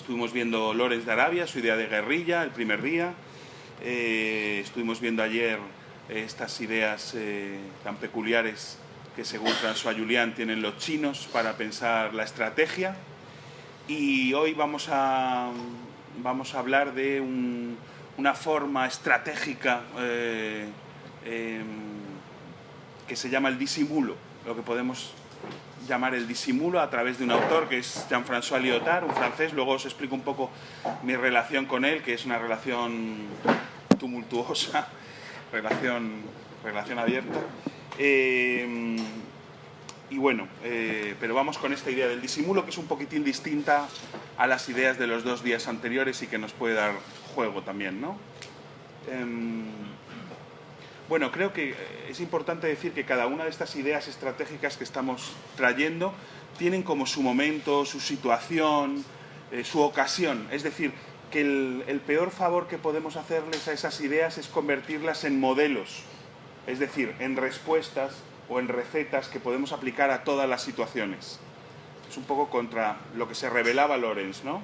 estuvimos viendo Lorenz de Arabia, su idea de guerrilla, el primer día. Eh, estuvimos viendo ayer estas ideas eh, tan peculiares que según François Julián tienen los chinos para pensar la estrategia. Y hoy vamos a, vamos a hablar de una forma estratégica eh, em, que se llama el disimulo, lo que podemos llamar el disimulo a través de un autor que es Jean-François Lyotard, un francés. Luego os explico un poco mi relación con él, que es una relación tumultuosa, relación, relación abierta. Eh, y bueno, eh, pero vamos con esta idea del disimulo, que es un poquitín distinta a las ideas de los dos días anteriores y que nos puede dar juego también, ¿no? Em, bueno, creo que es importante decir que cada una de estas ideas estratégicas que estamos trayendo tienen como su momento, su situación, eh, su ocasión. Es decir, que el, peor favor que podemos hacerles a esas ideas es convertirlas en modelos, es decir, en respuestas o en recetas que podemos aplicar a todas las situaciones. Es un poco contra lo que se revelaba Lorenz, ¿no?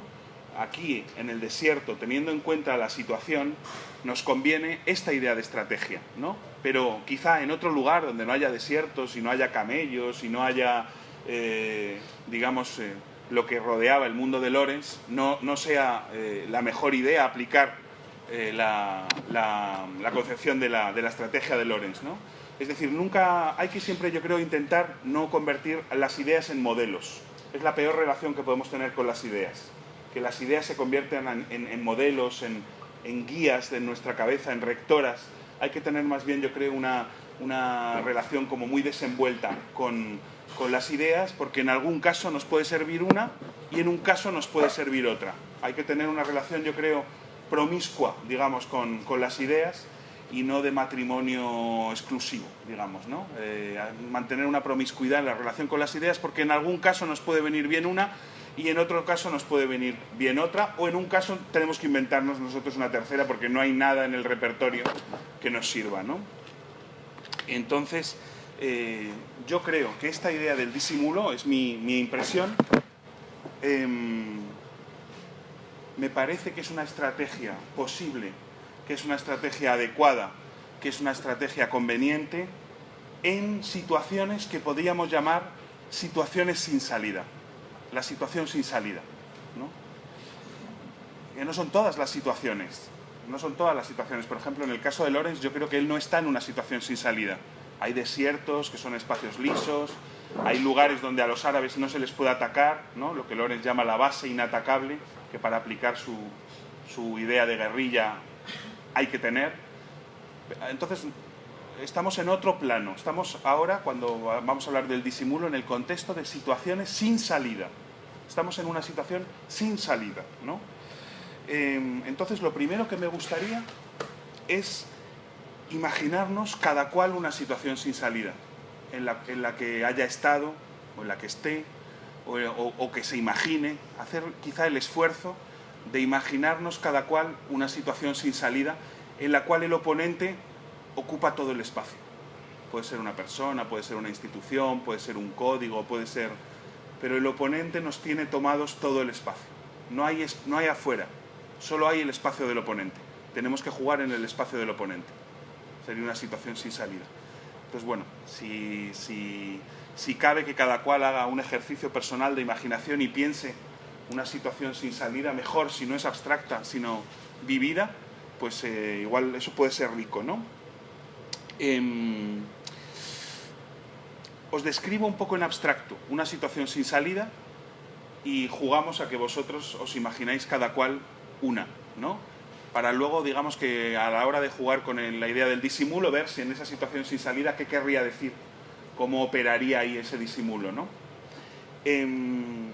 Aquí, en el desierto, teniendo en cuenta la situación, nos conviene esta idea de estrategia, ¿no? Pero quizá en otro lugar donde no haya desiertos y no haya camellos y no haya, eh, digamos, eh, lo que rodeaba el mundo de Lorenz, no, sea eh, la mejor idea aplicar la, concepción de la, de la, estrategia de Lorenz. ¿no? Es decir, nunca hay que siempre, yo creo, intentar no convertir las ideas en modelos. Es la peor relación que podemos tener con las ideas. Que las ideas se conviertan en, modelos, en, guías de nuestra cabeza, en rectoras. Hay que tener más bien, yo creo, una, relación como muy desenvuelta con, con las ideas porque en algún caso nos puede servir una y en un caso nos puede servir otra. Hay que tener una relación, yo creo, promiscua, digamos, con, las ideas y no de matrimonio exclusivo, digamos, ¿no? Eh, mantener una promiscuidad en la relación con las ideas porque en algún caso nos puede venir bien una y en otro caso nos puede venir bien otra o en un caso tenemos que inventarnos nosotros una tercera porque no hay nada en el repertorio que nos sirva, ¿no? Entonces, eh, yo creo que esta idea del disimulo, es mi, impresión, em, me parece que es una estrategia posible, que es una estrategia adecuada, que es una estrategia conveniente en situaciones que podríamos llamar situaciones sin salida. La situación sin salida. ¿no? Que no son todas las situaciones. No son todas las situaciones. Por ejemplo, en el caso de Lorenz, yo creo que él no está en una situación sin salida. Hay desiertos, que son espacios lisos, hay lugares donde a los árabes no se les puede atacar, ¿no? lo que Lorenz llama la base inatacable, que para aplicar su, su idea de guerrilla hay que tener. Entonces, estamos en otro plano. Estamos ahora, cuando vamos a hablar del disimulo, en el contexto de situaciones sin salida. Estamos en una situación sin salida. ¿no? Em, entonces, lo primero que me gustaría es imaginarnos cada cual una situación sin salida, en la, que haya estado, o en la que esté, o, que se imagine, hacer quizá el esfuerzo de imaginarnos cada cual una situación sin salida en la cual el oponente ocupa todo el espacio. Puede ser una persona, puede ser una institución, puede ser un código, puede ser... Pero el oponente nos tiene tomados todo el espacio. No hay, no hay afuera, solo hay el espacio del oponente. Tenemos que jugar en el espacio del oponente sería una situación sin salida. Entonces, bueno, si, si, cabe que cada cual haga un ejercicio personal de imaginación y piense una situación sin salida, mejor si no es abstracta, sino vivida, pues eh, igual eso puede ser rico, ¿no? Em, os describo un poco en abstracto una situación sin salida y jugamos a que vosotros os imagináis cada cual una, ¿no? para luego, digamos que a la hora de jugar con la idea del disimulo, ver si en esa situación sin salida, qué querría decir, cómo operaría ahí ese disimulo, ¿no? En,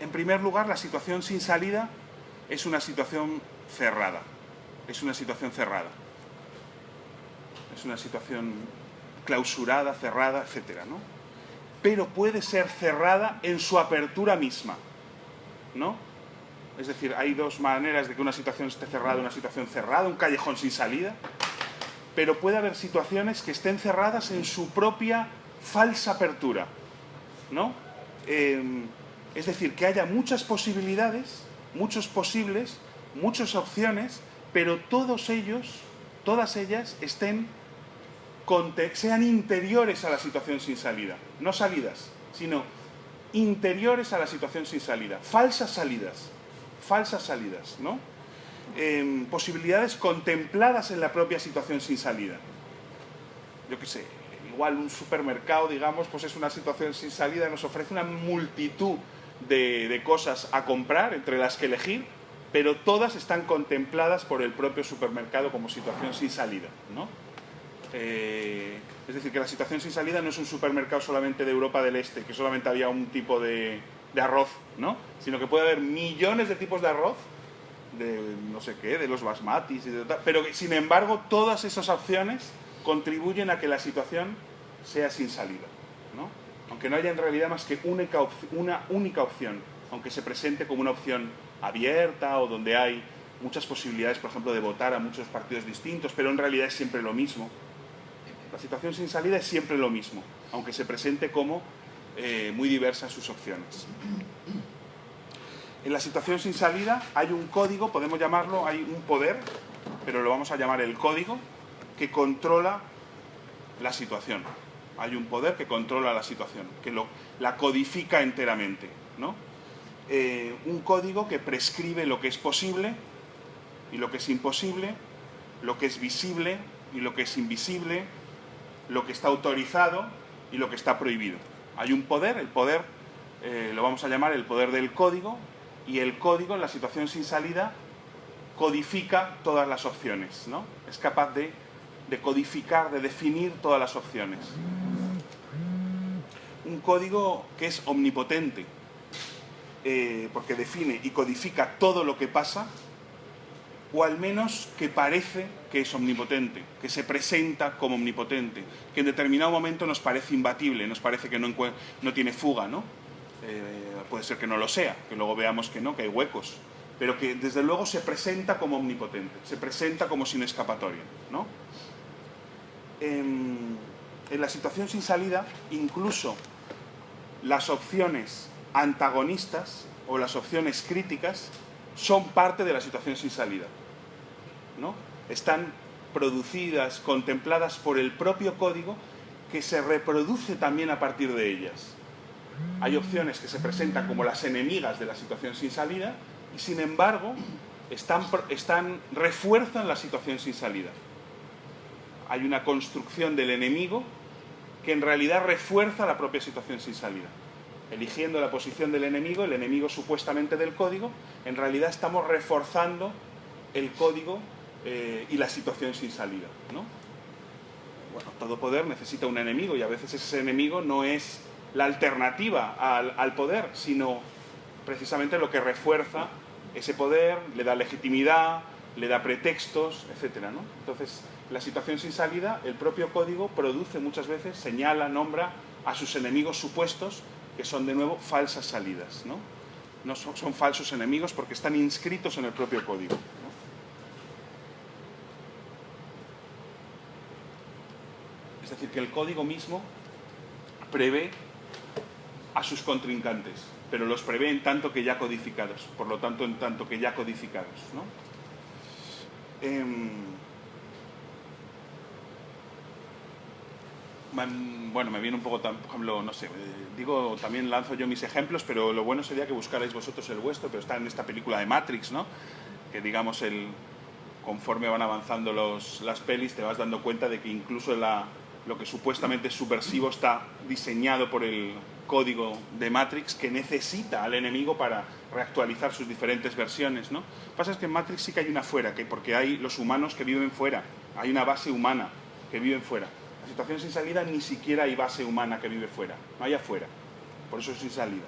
en primer lugar, la situación sin salida es una situación cerrada, es una situación cerrada, es una situación clausurada, cerrada, etcétera, ¿no? Pero puede ser cerrada en su apertura misma, ¿no? Es decir, hay dos maneras de que una situación esté cerrada, una situación cerrada, un callejón sin salida, pero puede haber situaciones que estén cerradas en su propia falsa apertura, ¿no? Em, Es decir, que haya muchas posibilidades, muchos posibles, muchas opciones, pero todos ellos, todas ellas estén, sean interiores a la situación sin salida. No salidas, sino interiores a la situación sin salida. Falsas salidas, falsas salidas, ¿no? Em, posibilidades contempladas en la propia situación sin salida. Yo qué sé, igual un supermercado, digamos, pues es una situación sin salida, nos ofrece una multitud de, cosas a comprar, entre las que elegir, pero todas están contempladas por el propio supermercado como situación sin salida. ¿no? Eh, es decir, que la situación sin salida no es un supermercado solamente de Europa del Este, que solamente había un tipo de, arroz, ¿no? sino que puede haber millones de tipos de arroz, de no sé qué, de los basmatis, pero sin embargo todas esas opciones contribuyen a que la situación sea sin salida aunque no haya en realidad más que una única opción, aunque se presente como una opción abierta o donde hay muchas posibilidades, por ejemplo, de votar a muchos partidos distintos, pero en realidad es siempre lo mismo. La situación sin salida es siempre lo mismo, aunque se presente como eh, muy diversas sus opciones. En la situación sin salida hay un código, podemos llamarlo, hay un poder, pero lo vamos a llamar el código, que controla la situación hay un poder que controla la situación, que la codifica enteramente. ¿no? Eh, un código que prescribe lo que es posible y lo que es imposible, lo que es visible y lo que es invisible, lo que está autorizado y lo que está prohibido. Hay un poder, el poder eh, lo vamos a llamar el poder del código, y el código en la situación sin salida codifica todas las opciones, ¿no? Es capaz de, codificar, de definir todas las opciones un código que es omnipotente, eh, porque define y codifica todo lo que pasa, o al menos que parece que es omnipotente, que se presenta como omnipotente, que en determinado momento nos parece imbatible, nos parece que no, no tiene fuga, ¿no? Eh, puede ser que no lo sea, que luego veamos que no, que hay huecos, pero que desde luego se presenta como omnipotente, se presenta como sin escapatoria, ¿no? en la situación sin salida, incluso las opciones antagonistas o las opciones críticas son parte de la situación sin salida. ¿no? Están producidas, contempladas por el propio código que se reproduce también a partir de ellas. Hay opciones que se presentan como las enemigas de la situación sin salida y sin embargo están, refuerzan la situación sin salida. Hay una construcción del enemigo que en realidad refuerza la propia situación sin salida. Eligiendo la posición del enemigo, el enemigo supuestamente del código, en realidad estamos reforzando el código eh, y la situación sin salida. ¿no? Bueno, todo poder necesita un enemigo y a veces ese enemigo no es la alternativa al, al poder, sino precisamente lo que refuerza ese poder, le da legitimidad, le da pretextos, etc. ¿no? Entonces, la situación sin salida, el propio código produce muchas veces, señala, nombra a sus enemigos supuestos, que son de nuevo falsas salidas. No, no son, falsos enemigos porque están inscritos en el propio código. Decir, que el código mismo prevé a sus contrincantes, pero los prevé en tanto que ya codificados, por lo tanto en tanto que ya codificados. ¿no? Em, bueno, me viene un poco, por ejemplo, no sé, eh, digo, también lanzo yo mis ejemplos, pero lo bueno sería que buscarais vosotros el vuestro, pero está en esta película de Matrix, ¿no? Que digamos, el, conforme van avanzando los, las pelis, te vas dando cuenta de que incluso la, lo que supuestamente es subversivo está diseñado por el código de Matrix que necesita al enemigo para reactualizar sus diferentes versiones, ¿no? Lo que pasa es que en Matrix sí que hay una fuera, que porque hay los humanos que viven fuera, hay una base humana que viven fuera situación sin salida ni siquiera hay base humana que vive fuera, no hay afuera. Por eso es sin salida.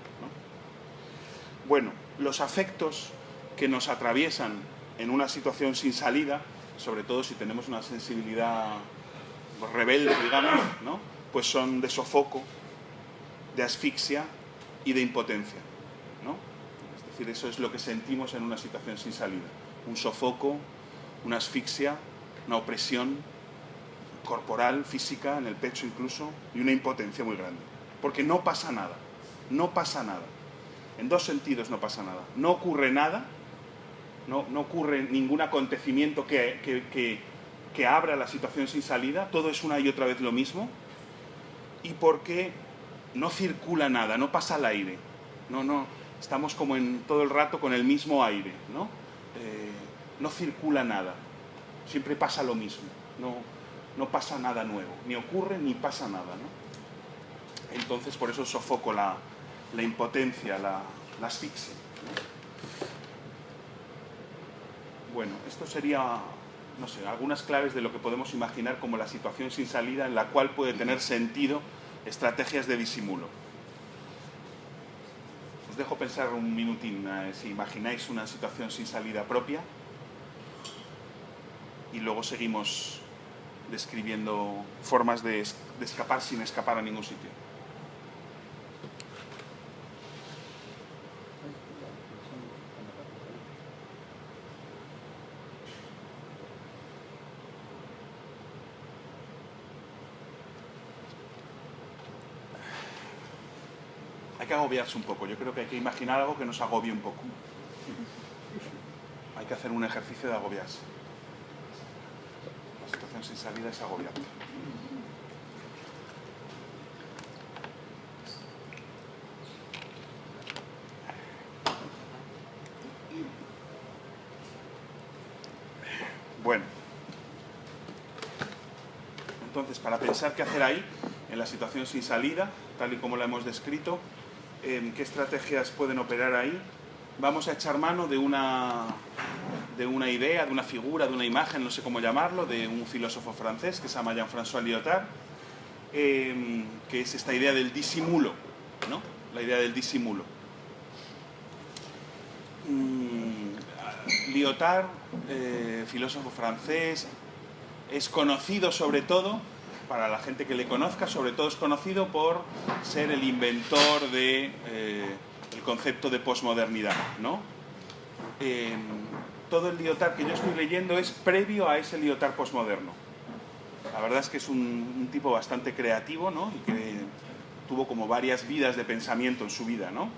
Bueno, los afectos que nos atraviesan en una situación sin salida, sobre todo si tenemos una sensibilidad rebelde, digamos, ¿no? pues son de sofoco, de asfixia y de impotencia. ¿no? Es decir, eso es lo que sentimos en una situación sin salida. Un sofoco, una asfixia, una opresión, corporal, física, en el pecho incluso, y una impotencia muy grande. Porque no pasa nada, no pasa nada. En dos sentidos no pasa nada. No ocurre nada, no, no ocurre ningún acontecimiento que, abra la situación sin salida, todo es una y otra vez lo mismo, y porque no circula nada, no pasa el aire, no, no, estamos como en todo el rato con el mismo aire, ¿no? Eh, no circula nada, siempre pasa lo mismo, no, no pasa nada nuevo, ni ocurre ni pasa nada, ¿no? Entonces por eso sofoco la, la impotencia, la, la asfixia. Bueno, esto sería, no sé, algunas claves de lo que podemos imaginar como la situación sin salida en la cual puede tener sentido estrategias de disimulo. Os dejo pensar un minutín, eh, si imagináis una situación sin salida propia y luego seguimos describiendo formas de, de escapar sin escapar a ningún sitio. que agobiarse un poco. Yo creo que hay que imaginar algo que nos agobie un poco. Hay que hacer un ejercicio de agobiarse. La situación sin salida es agobiante. Bueno. Entonces, para pensar qué hacer ahí, en la situación sin salida, tal y como la hemos descrito, qué estrategias pueden operar ahí. Vamos a echar mano de una, de una idea, de una figura, de una imagen, no sé cómo llamarlo, de un filósofo francés que se llama Jean-François Lyotard, em, que es esta idea del disimulo, ¿no? La idea del disimulo. Mm, Lyotard, eh, filósofo francés, es conocido sobre todo para la gente que le conozca, sobre todo es conocido por ser el inventor del de, eh, concepto de posmodernidad. Em, todo el Lyotard que yo estoy leyendo es previo a ese Lyotard posmoderno. La verdad es que es un, un, tipo bastante creativo ¿no? y que tuvo como varias vidas de pensamiento en su vida. ¿no?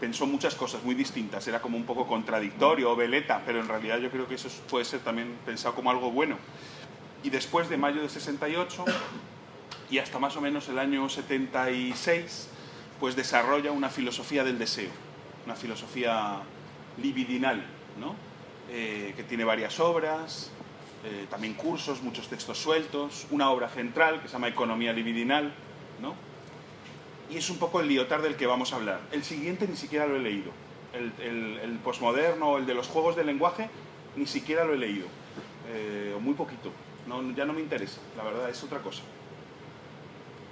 Pensó muchas cosas muy distintas, era como un poco contradictorio o veleta, pero en realidad yo creo que eso puede ser también pensado como algo bueno y después de mayo de 68 y hasta más o menos el año 76, pues desarrolla una filosofía del deseo, una filosofía libidinal, ¿no? Eh, que tiene varias obras, eh, también cursos, muchos textos sueltos, una obra central que se llama Economía libidinal, ¿no? y es un poco el liotard del que vamos a hablar. El siguiente ni siquiera lo he leído, el, el, el posmoderno, el de los juegos del lenguaje, ni siquiera lo he leído, eh, muy poquito ya no me interesa, la verdad, es otra cosa.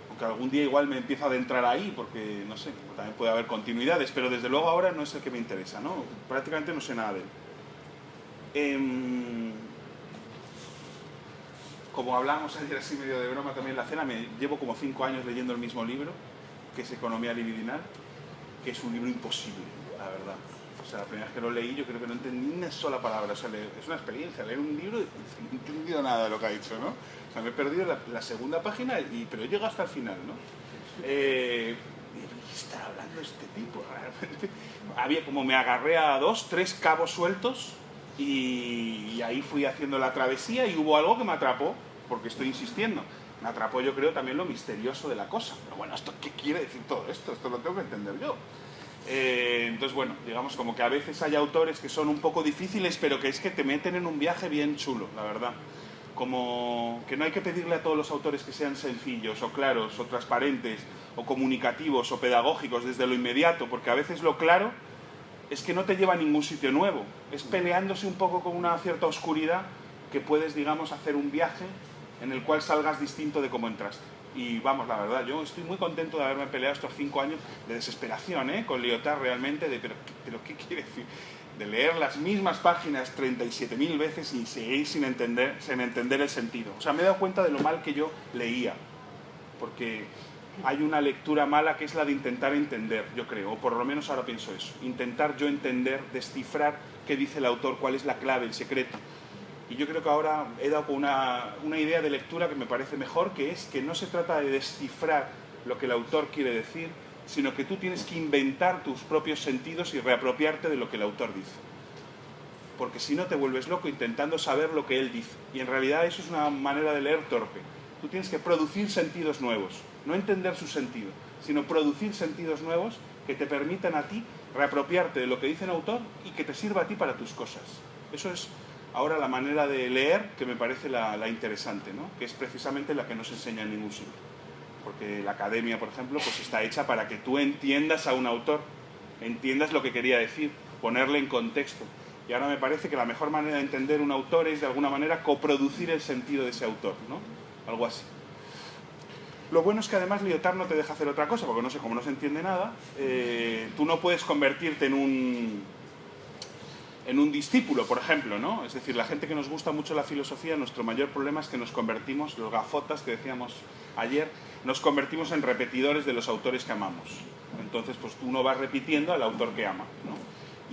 Aunque algún día igual me empiezo a adentrar ahí, porque, no sé, también puede haber continuidades, pero desde luego ahora no es el que me interesa, ¿no? Prácticamente no sé nada de él. Em, como hablamos ayer así medio de broma también en la cena, me llevo como cinco años leyendo el mismo libro, que es Economía Libidinal, que es un libro imposible, la verdad. O sea, la primera vez que lo leí yo creo que no entendí ni una sola palabra. O sea, es una experiencia, leer un libro y no he entendido nada de lo que ha dicho, ¿no? O sea, me he perdido la, segunda página, y, pero he llegado hasta el final, ¿no? Eh, ¿Qué está hablando este tipo? Realmente. Había como me agarré a dos, tres cabos sueltos y, y ahí fui haciendo la travesía y hubo algo que me atrapó, porque estoy insistiendo. Me atrapó yo creo también lo misterioso de la cosa. Pero bueno, ¿esto qué quiere decir todo esto? Esto lo tengo que entender yo. Eh, entonces, bueno, digamos como que a veces hay autores que son un poco difíciles, pero que es que te meten en un viaje bien chulo, la verdad. Como que no hay que pedirle a todos los autores que sean sencillos o claros o transparentes o comunicativos o pedagógicos desde lo inmediato, porque a veces lo claro es que no te lleva a ningún sitio nuevo. Es peleándose un poco con una cierta oscuridad que puedes, digamos, hacer un viaje en el cual salgas distinto de cómo entraste. Y vamos, la verdad, yo estoy muy contento de haberme peleado estos cinco años de desesperación, ¿eh? Con Lyotard realmente, de, pero, pero ¿qué quiere decir? De leer las mismas páginas 37.000 veces y seguir sin entender, sin entender el sentido. O sea, me he dado cuenta de lo mal que yo leía, porque hay una lectura mala que es la de intentar entender, yo creo, o por lo menos ahora pienso eso, intentar yo entender, descifrar qué dice el autor, cuál es la clave, el secreto. Y yo creo que ahora he dado una, una idea de lectura que me parece mejor, que es que no se trata de descifrar lo que el autor quiere decir, sino que tú tienes que inventar tus propios sentidos y reapropiarte de lo que el autor dice. Porque si no te vuelves loco intentando saber lo que él dice. Y en realidad eso es una manera de leer torpe. Tú tienes que producir sentidos nuevos, no entender su sentido, sino producir sentidos nuevos que te permitan a ti reapropiarte de lo que dice el autor y que te sirva a ti para tus cosas. Eso es ahora la manera de leer que me parece la, interesante, ¿no? que es precisamente la que no se enseña en ningún sitio. Porque la academia, por ejemplo, pues está hecha para que tú entiendas a un autor, entiendas lo que quería decir, ponerle en contexto. Y ahora me parece que la mejor manera de entender un autor es de alguna manera coproducir el sentido de ese autor, ¿no? Algo así. Lo bueno es que además Lyotard no te deja hacer otra cosa, porque no sé, cómo no se entiende nada, eh, tú no puedes convertirte en un, en un discípulo, por ejemplo, ¿no? Es decir, la gente que nos gusta mucho la filosofía, nuestro mayor problema es que nos convertimos, los gafotas que decíamos ayer, nos convertimos en repetidores de los autores que amamos. Entonces, pues uno va repitiendo al autor que ama, ¿no?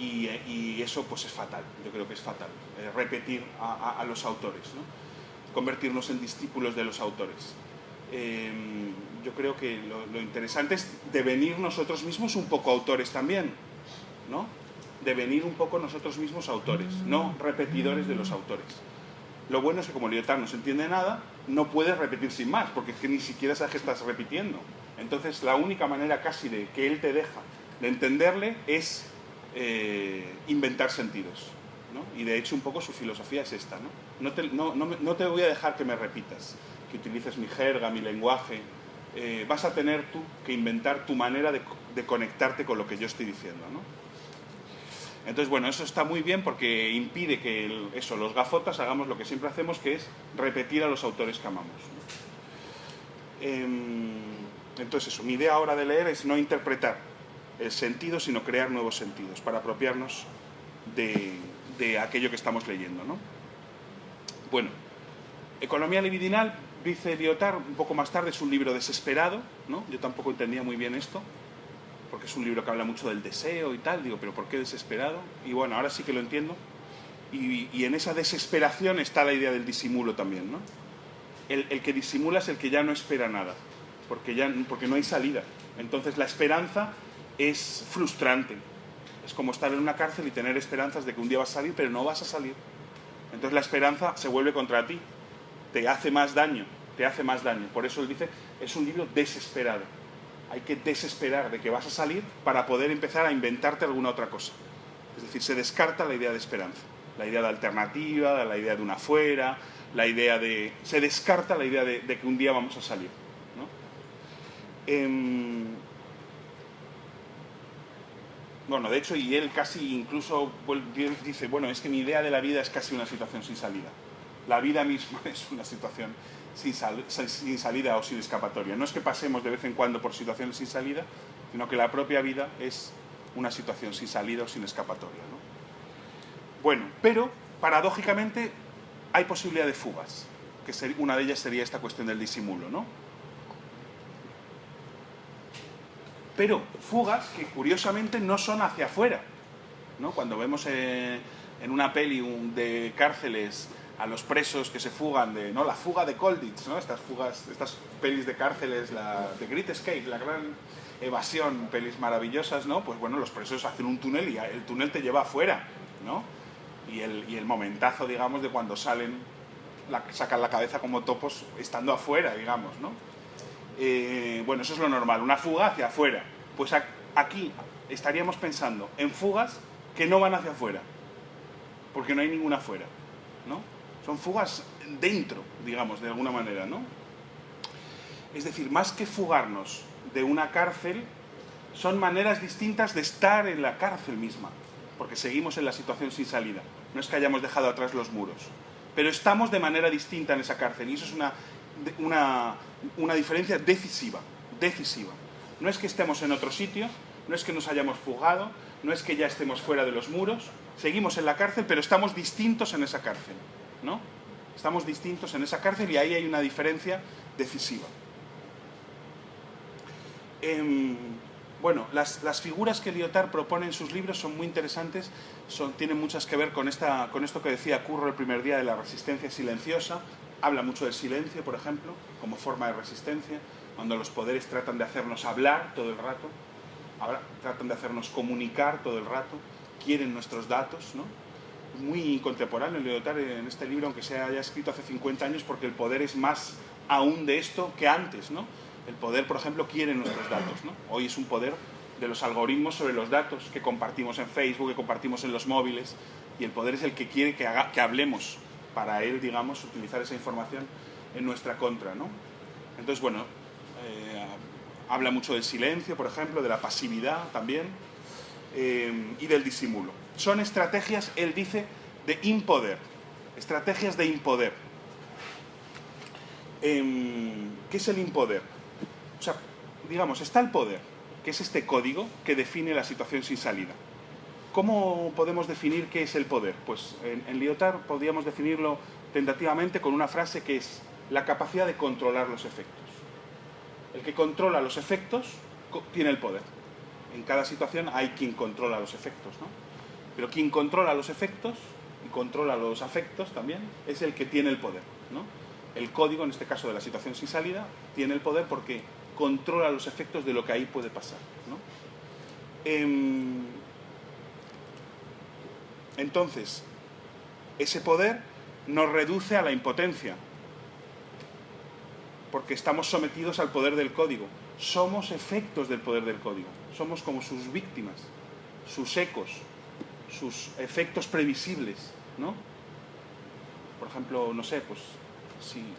Y, eso pues es fatal, yo creo que es fatal, eh, repetir a, los autores, ¿no? convertirnos en discípulos de los autores. Em, yo creo que lo, lo interesante es devenir nosotros mismos un poco autores también, ¿no? Devenir un poco nosotros mismos autores, no repetidores de los autores. Lo bueno es que como Lyotard no se entiende nada, no puedes repetir sin más, porque es que ni siquiera sabes que estás repitiendo. Entonces la única manera casi de que él te deja de entenderle es eh, inventar sentidos. Y de hecho un poco su filosofía es esta. No, te, no, te, voy a dejar que me repitas, que utilices mi jerga, mi lenguaje. Eh, vas a tener tú que inventar tu manera de, de conectarte con lo que yo estoy diciendo. ¿no? Entonces, bueno, eso está muy bien porque impide que eso, los gafotas hagamos lo que siempre hacemos, que es repetir a los autores que amamos. Em, entonces, eso, mi idea ahora de leer es no interpretar el sentido, sino crear nuevos sentidos para apropiarnos de, aquello que estamos leyendo. ¿no? Bueno, Economía libidinal, dice Lyotard un poco más tarde, es un libro desesperado, ¿no? yo tampoco entendía muy bien esto, porque es un libro que habla mucho del deseo y tal, digo, pero ¿por qué desesperado? Y bueno, ahora sí que lo entiendo. Y, en esa desesperación está la idea del disimulo también, ¿no? El, que disimula es el que ya no espera nada, porque, ya, porque no hay salida. Entonces la esperanza es frustrante. Es como estar en una cárcel y tener esperanzas de que un día vas a salir, pero no vas a salir. Entonces la esperanza se vuelve contra ti, te hace más daño, te hace más daño. Por eso él dice, es un libro desesperado hay que desesperar de que vas a salir para poder empezar a inventarte alguna otra cosa. Es decir, se descarta la idea de esperanza, la idea de alternativa, la idea de una fuera, la idea de... se descarta la idea de, que un día vamos a salir. Em, bueno, de hecho, y él casi incluso dice, bueno, es que mi idea de la vida es casi una situación sin salida. La vida misma es una situación sin, salida o sin escapatoria. No es que pasemos de vez en cuando por situaciones sin salida, sino que la propia vida es una situación sin salida o sin escapatoria. Bueno, pero paradójicamente hay posibilidad de fugas, que una de ellas sería esta cuestión del disimulo. ¿no? Pero fugas que curiosamente no son hacia afuera. ¿no? Cuando vemos eh, en una peli de cárceles a los presos que se fugan de, ¿no? La fuga de Colditz, ¿no? Estas fugas, estas pelis de cárceles, la The Great Escape, la gran evasión, pelis maravillosas, ¿no? Pues bueno, los presos hacen un túnel y el túnel te lleva afuera, ¿no? Y el, y el momentazo, digamos, de cuando salen, sacan la cabeza como topos estando afuera, digamos, ¿no? Eh, bueno, eso es lo normal, una fuga hacia afuera. Pues aquí estaríamos pensando en fugas que no van hacia afuera, porque no hay ninguna afuera. Son fugas dentro, digamos, de alguna manera, ¿no? Es decir, más que fugarnos de una cárcel, son maneras distintas de estar en la cárcel misma, porque seguimos en la situación sin salida. No es que hayamos dejado atrás los muros, pero estamos de manera distinta en esa cárcel y eso es una, una, diferencia decisiva, decisiva. No es que estemos en otro sitio, no es que nos hayamos fugado, no es que ya estemos fuera de los muros, seguimos en la cárcel, pero estamos distintos en esa cárcel. ¿No? Estamos distintos en esa cárcel y ahí hay una diferencia decisiva. Em, bueno, las, figuras que Lyotard propone en sus libros son muy interesantes, son, tienen muchas que ver con, esta, con esto que decía Curro el primer día de la resistencia silenciosa, habla mucho del silencio, por ejemplo, como forma de resistencia, cuando los poderes tratan de hacernos hablar todo el rato, tratan de hacernos comunicar todo el rato, quieren nuestros datos, ¿no? Muy contemporáneo Leotard en este libro, aunque se haya escrito hace 50 años, porque el poder es más aún de esto que antes, ¿no? El poder, por ejemplo, quiere nuestros datos, ¿no? Hoy es un poder de los algoritmos sobre los datos que compartimos en Facebook, que compartimos en los móviles, y el poder es el que quiere que, haga, que hablemos para él, digamos, utilizar esa información en nuestra contra, ¿no? Entonces, bueno, eh, habla mucho del silencio, por ejemplo, de la pasividad también, eh, y del disimulo. Son estrategias, él dice, de impoder, estrategias de impoder. Em, ¿Qué es el impoder? O sea, digamos, está el poder, que es este código que define la situación sin salida. ¿Cómo podemos definir qué es el poder? Pues en, en Lyotard podríamos definirlo tentativamente con una frase que es la capacidad de controlar los efectos. El que controla los efectos tiene el poder. En cada situación hay quien controla los efectos, ¿no? Pero quien controla los efectos y controla los afectos también es el que tiene el poder. El código, en este caso de la situación sin salida, tiene el poder porque controla los efectos de lo que ahí puede pasar. Em, entonces, ese poder nos reduce a la impotencia, porque estamos sometidos al poder del código. Somos efectos del poder del código. Somos como sus víctimas, sus ecos, sus efectos previsibles, ¿no? Por ejemplo, no sé, pues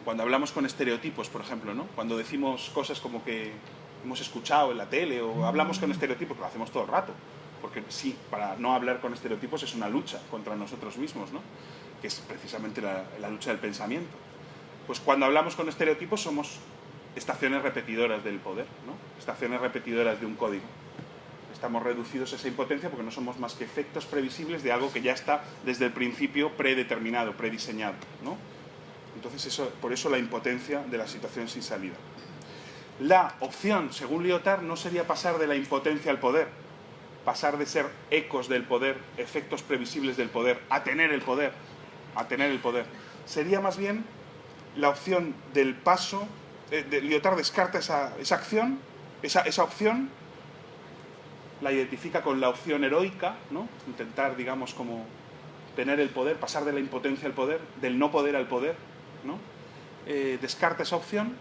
cuando hablamos con estereotipos, por ejemplo, ¿no? Cuando decimos cosas como que hemos escuchado en la tele o hablamos con estereotipos, lo hacemos todo el rato, porque sí, para no hablar con estereotipos es una lucha contra nosotros mismos, ¿no? Que es precisamente la lucha del pensamiento. Pues cuando hablamos con estereotipos somos estaciones repetidoras del poder, ¿no? estaciones repetidoras de un código. Estamos reducidos a esa impotencia porque no somos más que efectos previsibles de algo que ya está desde el principio predeterminado, prediseñado. ¿no? Entonces, eso, por eso la impotencia de la situación sin salida. La opción, según Lyotard, no sería pasar de la impotencia al poder, pasar de ser ecos del poder, efectos previsibles del poder, a tener el poder, a tener el poder. Sería más bien la opción del paso, eh, de, Lyotard descarta esa, esa acción, esa, esa, opción, la identifica con la opción heroica, ¿no? intentar, digamos, como tener el poder, pasar de la impotencia al poder, del no poder al poder, ¿no? Eh, descarta esa opción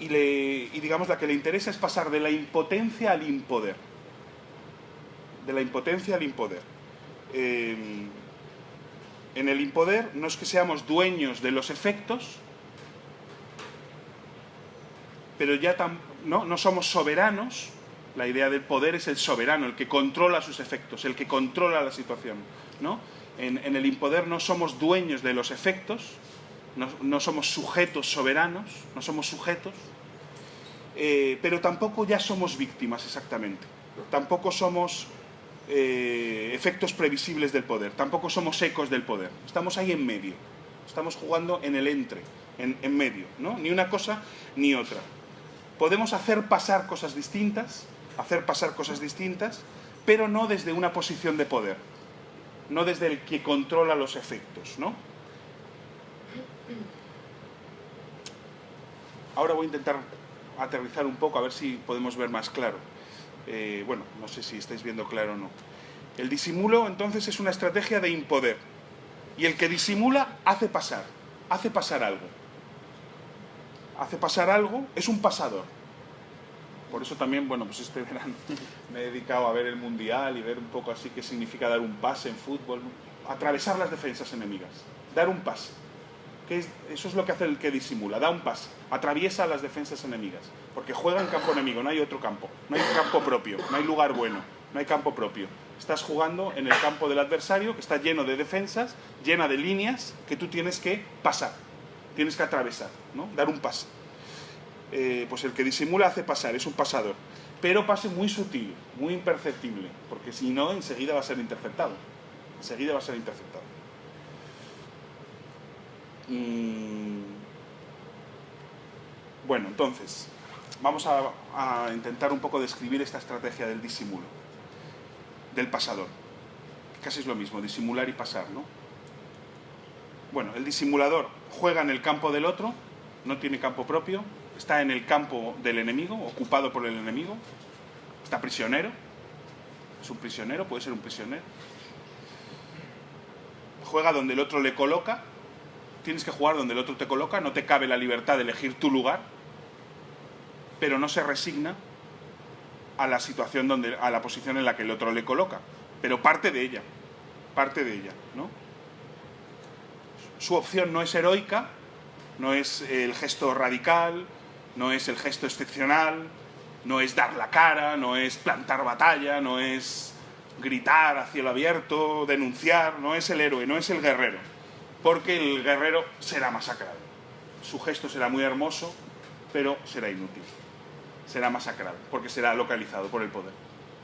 y, le, y digamos la que le interesa es pasar de la impotencia al impoder. De la impotencia al impoder. Eh, en el impoder no es que seamos dueños de los efectos, pero ya ¿no? no somos soberanos. La idea del poder es el soberano, el que controla sus efectos, el que controla la situación. ¿no? En, el impoder no somos dueños de los efectos, no, no somos sujetos soberanos, no somos sujetos, eh, pero tampoco ya somos víctimas exactamente. Tampoco somos eh, efectos previsibles del poder, tampoco somos ecos del poder, estamos ahí en medio, estamos jugando en el entre, en, en medio, ¿no? ni una cosa ni otra. Podemos hacer pasar cosas distintas, hacer pasar cosas distintas, pero no desde una posición de poder, no desde el que controla los efectos, ¿no? Ahora voy a intentar aterrizar un poco a ver si podemos ver más claro. Eh, bueno, no sé si estáis viendo claro o no. El disimulo entonces es una estrategia de impoder. Y el que disimula hace pasar, hace pasar algo. Hace pasar algo, es un pasador. Por eso también, bueno, pues este verano me he dedicado a ver el Mundial y ver un poco así qué significa dar un pase en fútbol. Atravesar las defensas enemigas, dar un pase. Eso es lo que hace el que disimula, da un pase, atraviesa las defensas enemigas, porque juega en campo enemigo, no hay otro campo, no hay campo propio, no hay lugar bueno, no hay campo propio. Estás jugando en el campo del adversario que está lleno de defensas, llena de líneas que tú tienes que pasar, tienes que atravesar, ¿no? dar un pase. Eh, pues el que disimula hace pasar, es un pasador, pero pase muy sutil, muy imperceptible, porque si no, enseguida va a ser interceptado, enseguida va a ser interceptado. Mm. Bueno, entonces, vamos a, a, intentar un poco describir esta estrategia del disimulo, del pasador. Casi es lo mismo, disimular y pasar, ¿no? Bueno, el disimulador juega en el campo del otro, no tiene campo propio, está en el campo del enemigo, ocupado por el enemigo, está prisionero, es un prisionero, puede ser un prisionero. Juega donde el otro le coloca, tienes que jugar donde el otro te coloca, no te cabe la libertad de elegir tu lugar, pero no se resigna a la situación donde, a la posición en la que el otro le coloca, pero parte de ella, parte de ella, ¿no? Su opción no es heroica, no es el gesto radical, no es el gesto excepcional, no es dar la cara, no es plantar batalla, no es gritar a cielo abierto, denunciar, no es el héroe, no es el guerrero, porque el guerrero será masacrado. Su gesto será muy hermoso, pero será inútil. Será masacrado, porque será localizado por el poder.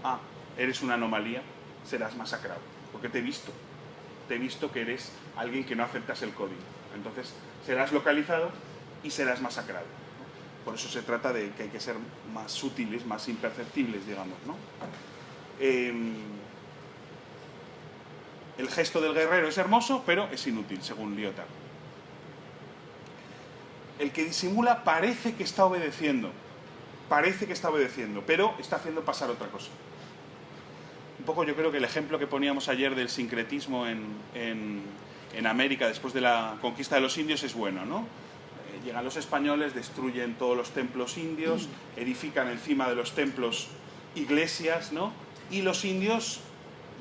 Ah, eres una anomalía, serás masacrado, porque te he visto. Te he visto que eres alguien que no aceptas el código. Entonces, serás localizado y serás masacrado. Por eso se trata de que hay que ser más sutiles, más imperceptibles, digamos. Em, el gesto del guerrero es hermoso, pero es inútil, según Lyotard. El que disimula parece que está obedeciendo, parece que está obedeciendo, pero está haciendo pasar otra cosa. Un poco yo creo que el ejemplo que poníamos ayer del sincretismo en América después de la conquista de los indios es bueno, ¿no? Llegan los españoles, destruyen todos los templos indios, edifican encima de los templos iglesias, ¿no? Y los indios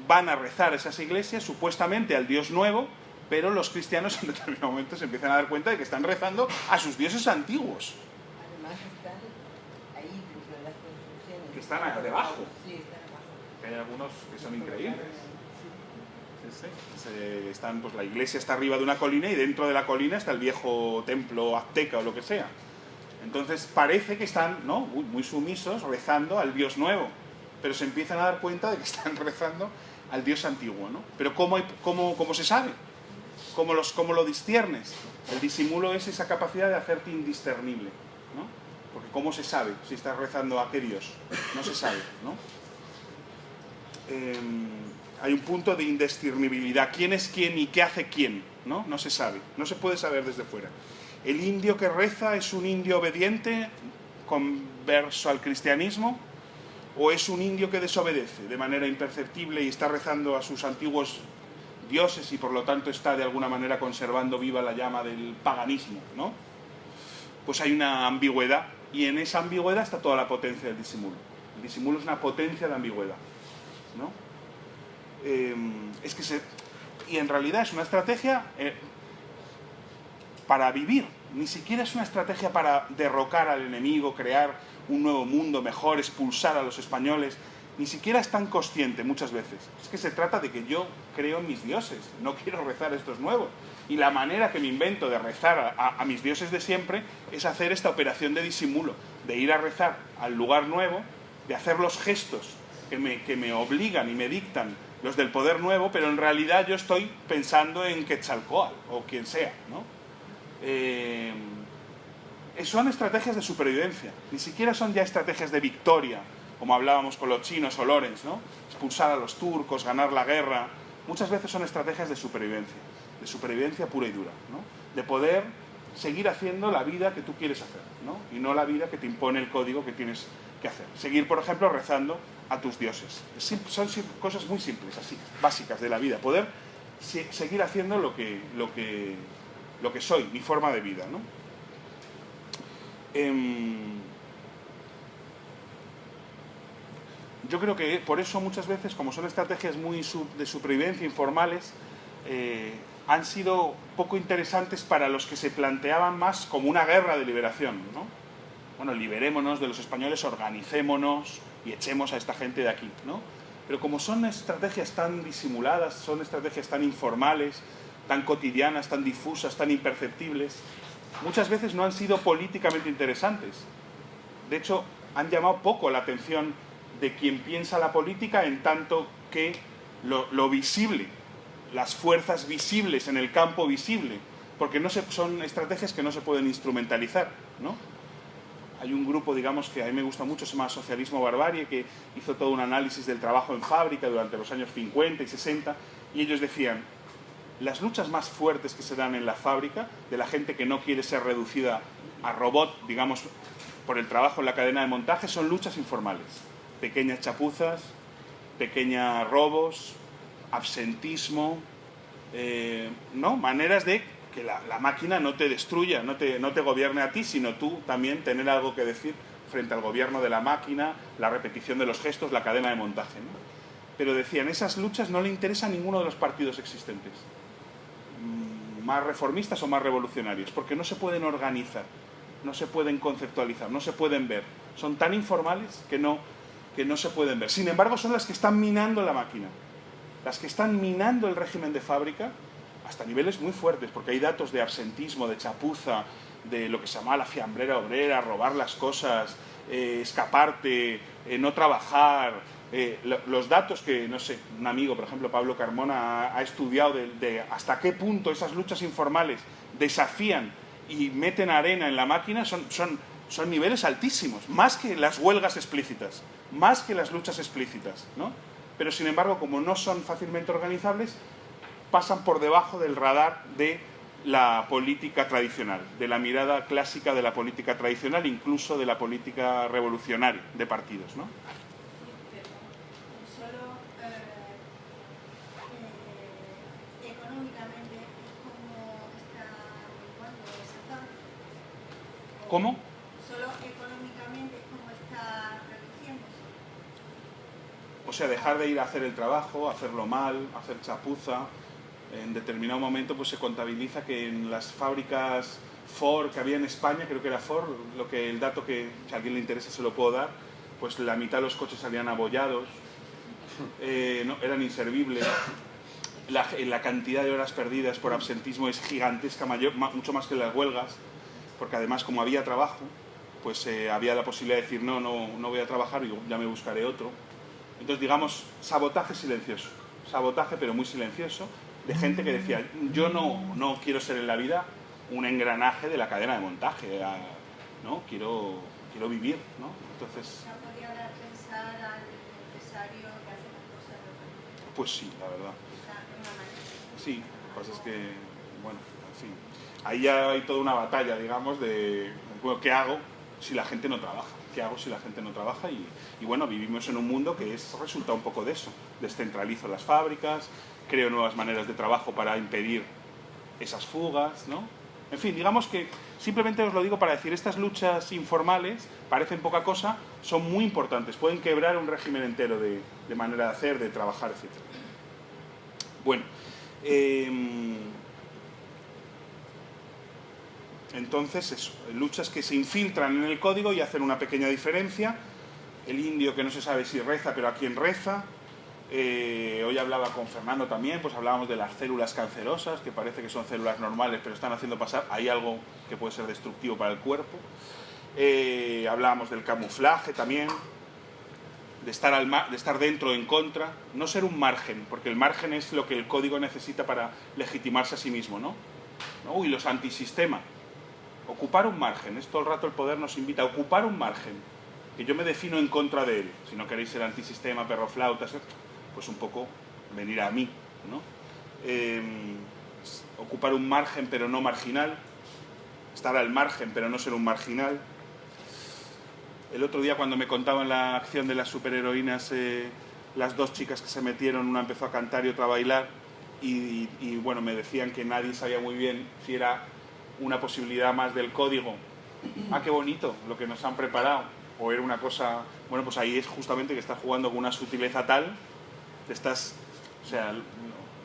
van a rezar esas iglesias supuestamente al dios nuevo, pero los cristianos en determinado momento se empiezan a dar cuenta de que están rezando a sus dioses antiguos. Además están ahí las construcciones. Que están ahí debajo. Sí, están abajo. Hay algunos que son increíbles. Están, pues la iglesia está arriba de una colina y dentro de la colina está el viejo templo azteca o lo que sea. Entonces parece que están ¿no? muy, sumisos rezando al dios nuevo, pero se empiezan a dar cuenta de que están rezando al dios antiguo. ¿no? Pero ¿cómo, cómo, cómo se sabe? ¿Cómo, los, ¿Cómo lo disciernes? El disimulo es esa capacidad de hacerte indiscernible. ¿no? Porque ¿cómo se sabe si estás rezando a qué dios? No se sabe. ¿no? Em, hay un punto de indiscernibilidad. ¿Quién es quién y qué hace quién? ¿no? no se sabe, no se puede saber desde fuera. El indio que reza es un indio obediente, converso al cristianismo, o es un indio que desobedece de manera imperceptible y está rezando a sus antiguos dioses y por lo tanto está de alguna manera conservando viva la llama del paganismo, ¿no? Pues hay una ambigüedad y en esa ambigüedad está toda la potencia del disimulo. El disimulo es una potencia de ambigüedad, ¿no? Eh, es que se... Y en realidad es una estrategia eh, para vivir, ni siquiera es una estrategia para derrocar al enemigo, crear un nuevo mundo mejor, expulsar a los españoles, ni siquiera es tan consciente muchas veces. Es que se trata de que yo creo en mis dioses, no quiero rezar estos nuevos. Y la manera que me invento de rezar a, a- a mis dioses de siempre es hacer esta operación de disimulo, de ir a rezar al lugar nuevo, de hacer los gestos que me, que me obligan y me dictan los del poder nuevo, pero en realidad yo estoy pensando en Quetzalcoatl o quien sea, ¿no? Eh, son estrategias de supervivencia, ni siquiera son ya estrategias de victoria, como hablábamos con los chinos o Lorenz, ¿no? Expulsar a los turcos, ganar la guerra. Muchas veces son estrategias de supervivencia, de supervivencia pura y dura, ¿no? De poder seguir haciendo la vida que tú quieres hacer, ¿no? Y no la vida que te impone el código que tienes que hacer. Seguir, por ejemplo, rezando a tus dioses. Son cosas muy simples, así, básicas de la vida. Poder se- seguir haciendo lo que, lo, que, lo que soy, mi forma de vida, ¿no? Em, yo creo que por eso muchas veces, como son estrategias muy de supervivencia informales, eh, han sido poco interesantes para los que se planteaban más como una guerra de liberación. ¿no? Bueno, liberémonos de los españoles, organicémonos y echemos a esta gente de aquí. ¿no? Pero como son estrategias tan disimuladas, son estrategias tan informales, tan cotidianas, tan difusas, tan imperceptibles, muchas veces no han sido políticamente interesantes. De hecho, han llamado poco la atención de quien piensa la política en tanto que lo, visible, las fuerzas visibles en el campo visible, porque no se, son estrategias que no se pueden instrumentalizar, ¿no? Hay un grupo, digamos, que a mí me gusta mucho, se llama Socialismo Barbarie, que hizo todo un análisis del trabajo en fábrica durante los años 50 y 60, y ellos decían, las luchas más fuertes que se dan en la fábrica, de la gente que no quiere ser reducida a robot, digamos, por el trabajo en la cadena de montaje, son luchas informales. Pequeñas chapuzas, pequeños robos, absentismo, eh, ¿no? Maneras de que la, máquina no te destruya, no te, no te gobierne a ti, sino tú también tener algo que decir frente al gobierno de la máquina, la repetición de los gestos, la cadena de montaje. Pero decían, esas luchas no le interesa a ninguno de los partidos existentes, mm, más reformistas o más revolucionarios, porque no se pueden organizar, no se pueden conceptualizar, no se pueden ver. Son tan informales que no, que no se pueden ver. Sin embargo, son las que están minando la máquina, las que están minando el régimen de fábrica hasta niveles muy fuertes, porque hay datos de absentismo, de chapuza, de lo que se llama la fiambrera obrera, robar las cosas, eh, escaparte, eh, no trabajar. Eh, los datos que, no sé, un amigo, por ejemplo, Pablo Carmona, ha, estudiado de, hasta qué punto esas luchas informales desafían y meten arena en la máquina son, son, son niveles altísimos, más que las huelgas explícitas, más que las luchas explícitas, ¿no? Pero sin embargo, como no son fácilmente organizables, pasan por debajo del radar de la política tradicional, de la mirada clásica de la política tradicional, incluso de la política revolucionaria de partidos. ¿no? ¿Cómo? Solo económicamente es como está reduciéndose. O sea, dejar de ir a hacer el trabajo, hacerlo mal, hacer chapuza, en determinado momento pues se contabiliza que en las fábricas Ford que había en España, creo que era Ford, lo que el dato que si a alguien le interesa se lo puedo dar, pues la mitad de los coches salían abollados, eh, no, eran inservibles, la, la, cantidad de horas perdidas por absentismo es gigantesca, mayor, mucho más que las huelgas, porque además como había trabajo, pues eh, había la posibilidad de decir no, no, no voy a trabajar, y ya me buscaré otro. Entonces digamos, sabotaje silencioso, sabotaje pero muy silencioso, de gente que decía, yo no, no quiero ser en la vida un engranaje de la cadena de montaje, ¿no? Quiero, quiero vivir, ¿no? Entonces... Pues sí, la verdad. Sí, lo que pasa es que, bueno, en fin. Ahí ya hay toda una batalla, digamos, de, bueno, ¿qué hago si la gente no trabaja? ¿Qué hago si la gente no trabaja? Y, y bueno, vivimos en un mundo que es resulta un poco de eso. Descentralizo las fábricas, creo nuevas maneras de trabajo para impedir esas fugas, ¿no? En fin, digamos que simplemente os lo digo para decir, estas luchas informales parecen poca cosa, son muy importantes, pueden quebrar un régimen entero de, manera de hacer, de trabajar, etc. Bueno, em, entonces eso, luchas que se infiltran en el código y hacen una pequeña diferencia, el indio que no se sabe si reza, pero a quién reza, eh, hoy hablaba con Fernando también, pues hablábamos de las células cancerosas, que parece que son células normales, pero están haciendo pasar, hay algo que puede ser destructivo para el cuerpo. Eh, hablábamos del camuflaje también, de estar, al de estar dentro en contra, no ser un margen, porque el margen es lo que el código necesita para legitimarse a sí mismo, ¿no? Uy, los antisistema. Ocupar un margen, es todo el rato el poder nos invita a ocupar un margen, que yo me defino en contra de él. Si no queréis ser antisistema, perro flautas, pues un poco venir a mí, ¿no? Em, ocupar un margen pero no marginal, estar al margen pero no ser un marginal. El otro día cuando me contaban la acción de las superheroínas, eh, las dos chicas que se metieron, una empezó a cantar y otra a bailar, y, y, bueno, me decían que nadie sabía muy bien si era una posibilidad más del código. Ah, qué bonito lo que nos han preparado. O era una cosa, bueno, pues ahí es justamente que está jugando con una sutileza tal estás, o sea,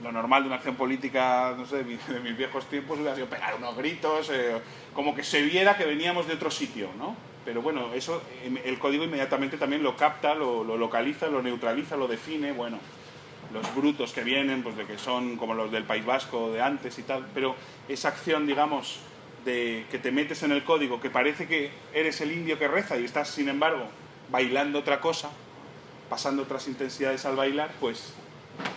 lo normal de una acción política, no sé, de, mis viejos tiempos hubiera sido pegar unos gritos, eh, como que se viera que veníamos de otro sitio, ¿no? Pero bueno, eso em, el código inmediatamente también lo capta, lo, localiza, lo neutraliza, lo define, bueno, los brutos que vienen, pues de que son como los del País Vasco de antes y tal, pero esa acción, digamos, de que te metes en el código, que parece que eres el indio que reza y estás, sin embargo, bailando otra cosa, pasando otras intensidades al bailar, pues,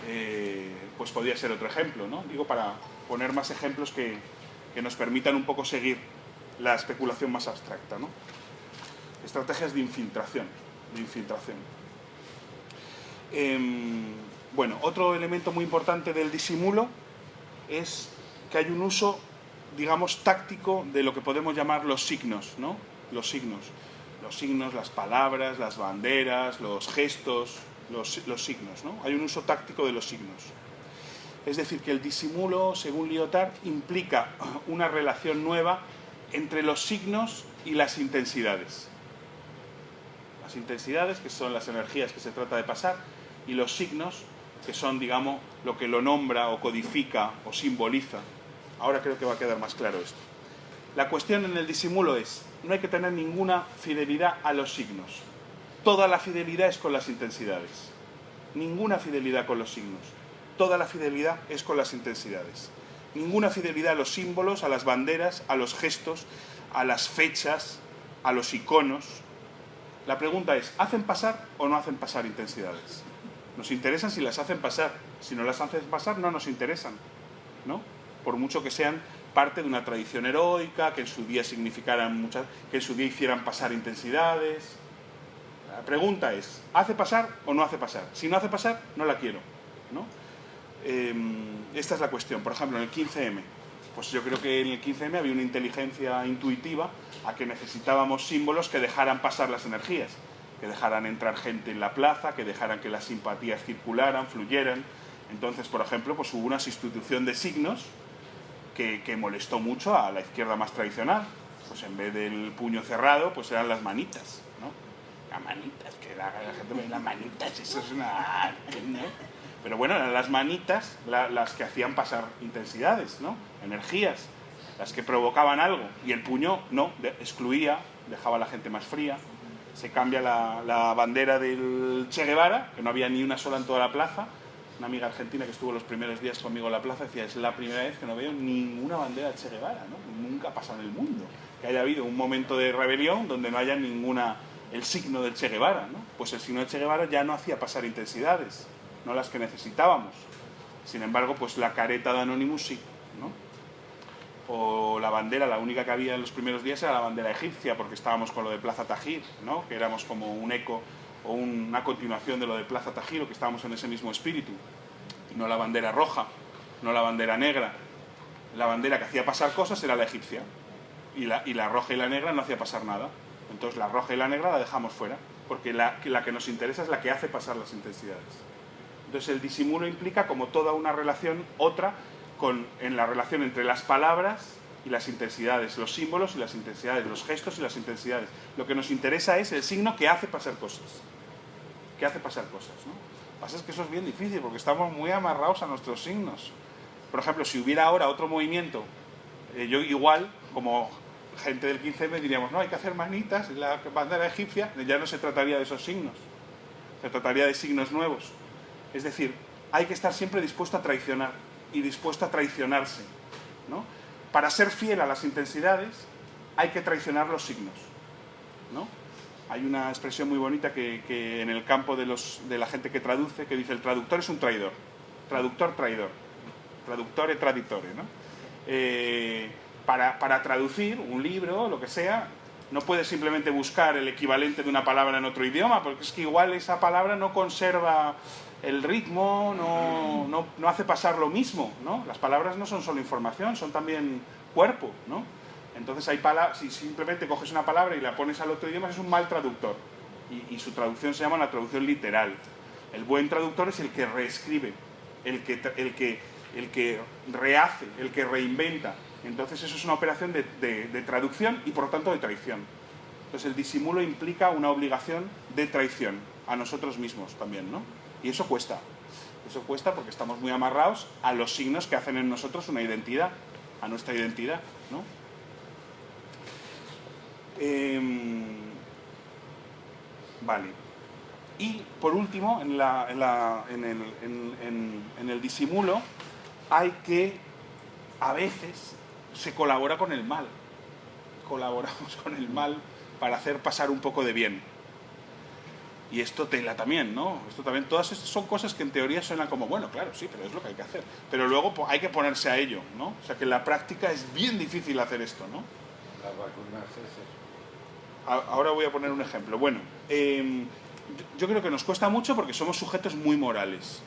eh, pues podría ser otro ejemplo, ¿no? Digo, para poner más ejemplos que, nos permitan un poco seguir la especulación más abstracta, ¿no? Estrategias de infiltración, de infiltración. Em, bueno, otro elemento muy importante del disimulo es que hay un uso digamos, táctico de lo que podemos llamar los signos, ¿no? Los signos. Los signos, las palabras, las banderas, los gestos, los, signos, ¿no? Hay un uso táctico de los signos. Es decir, que el disimulo, según Lyotard, implica una relación nueva entre los signos y las intensidades. Las intensidades, que son las energías que se trata de pasar, y los signos, que son, digamos, lo que lo nombra o codifica o simboliza. Ahora creo que va a quedar más claro esto. La cuestión en el disimulo es, no hay que tener ninguna fidelidad a los signos. Toda la fidelidad es con las intensidades. Ninguna fidelidad con los signos. Toda la fidelidad es con las intensidades. Ninguna fidelidad a los símbolos, a las banderas, a los gestos, a las fechas, a los iconos. La pregunta es, ¿hacen pasar o no hacen pasar intensidades? Nos interesan si las hacen pasar. Si no las hacen pasar, no nos interesan. ¿no? Por mucho que sean parte de una tradición heroica, que en su día significaran muchas, que en su día hicieran pasar intensidades. La pregunta es, ¿hace pasar o no hace pasar? Si no hace pasar, no la quiero. ¿no? Eh, esta es la cuestión. Por ejemplo, en el 15M, pues yo creo que en el 15M había una inteligencia intuitiva a que necesitábamos símbolos que dejaran pasar las energías, que dejaran entrar gente en la plaza, que dejaran que las simpatías circularan, fluyeran. Entonces, por ejemplo, pues hubo una sustitución de signos que, molestó mucho a la izquierda más tradicional. Pues en vez del puño cerrado, pues eran las manitas, ¿no? Las manitas, que la, la gente me las manitas, eso es una... Pero bueno, eran las manitas la, las que hacían pasar intensidades, ¿no? Energías, las que provocaban algo. Y el puño no, excluía, dejaba a la gente más fría. Se cambia la, la, bandera del Che Guevara, que no había ni una sola en toda la plaza. Una amiga argentina que estuvo los primeros días conmigo en la plaza decía, es la primera vez que no veo ninguna bandera de Che Guevara, ¿no? Nunca ha pasado en el mundo. Que haya habido un momento de rebelión donde no haya ninguna, el signo del Che Guevara, ¿no? Pues el signo del Che Guevara ya no hacía pasar intensidades no las que necesitábamos. Sin embargo, pues la careta de Anonymous sí, ¿no? O la bandera, la única que había en los primeros días era la bandera egipcia, porque estábamos con lo de Plaza Tajir, ¿no? Que éramos como un eco una continuación de lo de Plaza Tajir, o que estábamos en ese mismo espíritu. No la bandera roja, no la bandera negra. La bandera que hacía pasar cosas era la egipcia. Y la, y la roja y la negra no hacía pasar nada. Entonces la roja y la negra la dejamos fuera, porque la, la que nos interesa es la que hace pasar las intensidades. Entonces el disimulo implica como toda una relación, otra, con, en la relación entre las palabras y las intensidades, los símbolos y las intensidades, los gestos y las intensidades. Lo que nos interesa es el signo que hace pasar cosas. Que hace pasar cosas. Lo que pasa es que eso es bien difícil porque estamos muy amarrados a nuestros signos. Por ejemplo, si hubiera ahora otro movimiento, eh, yo igual, como gente del 15M, diríamos, no, hay que hacer manitas, la bandera egipcia, ya no se trataría de esos signos, se trataría de signos nuevos. Es decir, hay que estar siempre dispuesto a traicionar y dispuesto a traicionarse. ¿no? Para ser fiel a las intensidades hay que traicionar los signos. ¿no? Hay una expresión muy bonita que, en el campo de, la gente que traduce, que dice el traductor es un traidor. Traductor, traidor. Traductore, traditore. ¿no? Eh, para, para traducir un libro, lo que sea, no puedes simplemente buscar el equivalente de una palabra en otro idioma, porque es que igual esa palabra no conserva el ritmo, no, no, no hace pasar lo mismo, ¿no? Las palabras no son solo información, son también cuerpo, ¿no? Entonces hay si simplemente coges una palabra y la pones al otro idioma, es un mal traductor. Y, su traducción se llama la traducción literal. El buen traductor es el que reescribe, el que, rehace, el que reinventa. Entonces eso es una operación de, de, de traducción y por lo tanto de traición. Entonces el disimulo implica una obligación de traición a nosotros mismos también, ¿no? Y eso cuesta. Eso cuesta porque estamos muy amarrados a los signos que hacen en nosotros una identidad, a nuestra identidad, ¿no? Eh, vale. Y por último, en, la, en, la, en, el, en el disimulo hay que, a veces, se colabora con el mal. Colaboramos con el mal para hacer pasar un poco de bien. Y esto tela también, ¿no? Esto también, todas estas son cosas que en teoría suenan como, bueno, claro, sí, pero es lo que hay que hacer. Pero luego hay que ponerse a ello, ¿no? O sea que en la práctica es bien difícil hacer esto, ¿no? Las vacunas es eso. Ahora voy a poner un ejemplo. Bueno, eh, yo creo que nos cuesta mucho porque somos sujetos muy morales.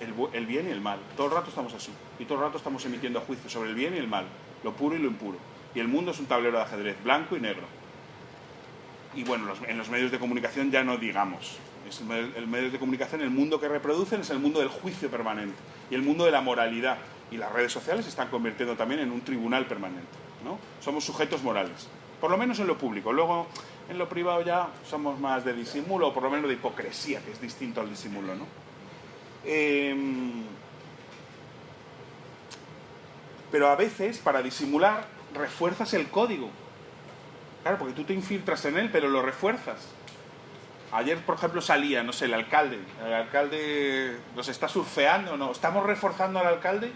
El, bien y el mal. Todo el rato estamos así. Y todo el rato estamos emitiendo juicios sobre el bien y el mal. lo puro y lo impuro. Y el mundo es un tablero de ajedrez, blanco y negro. Y bueno, en los medios de comunicación ya no digamos. Es el, el de comunicación, el mundo que reproducen es el mundo del juicio permanente y el mundo de la moralidad. Y las redes sociales se están convirtiendo también en un tribunal permanente. ¿no? Somos sujetos morales, por lo menos en lo público. Luego, en lo privado ya somos más de disimulo, o por lo menos de hipocresía, que es distinto al disimulo. ¿no? Em, pero a veces, para disimular, refuerzas el código. Claro, porque tú te infiltras en él, pero lo refuerzas. Ayer, por ejemplo, salía, no sé, el alcalde. El alcalde nos está surfeando, ¿no? ¿Estamos reforzando al alcalde?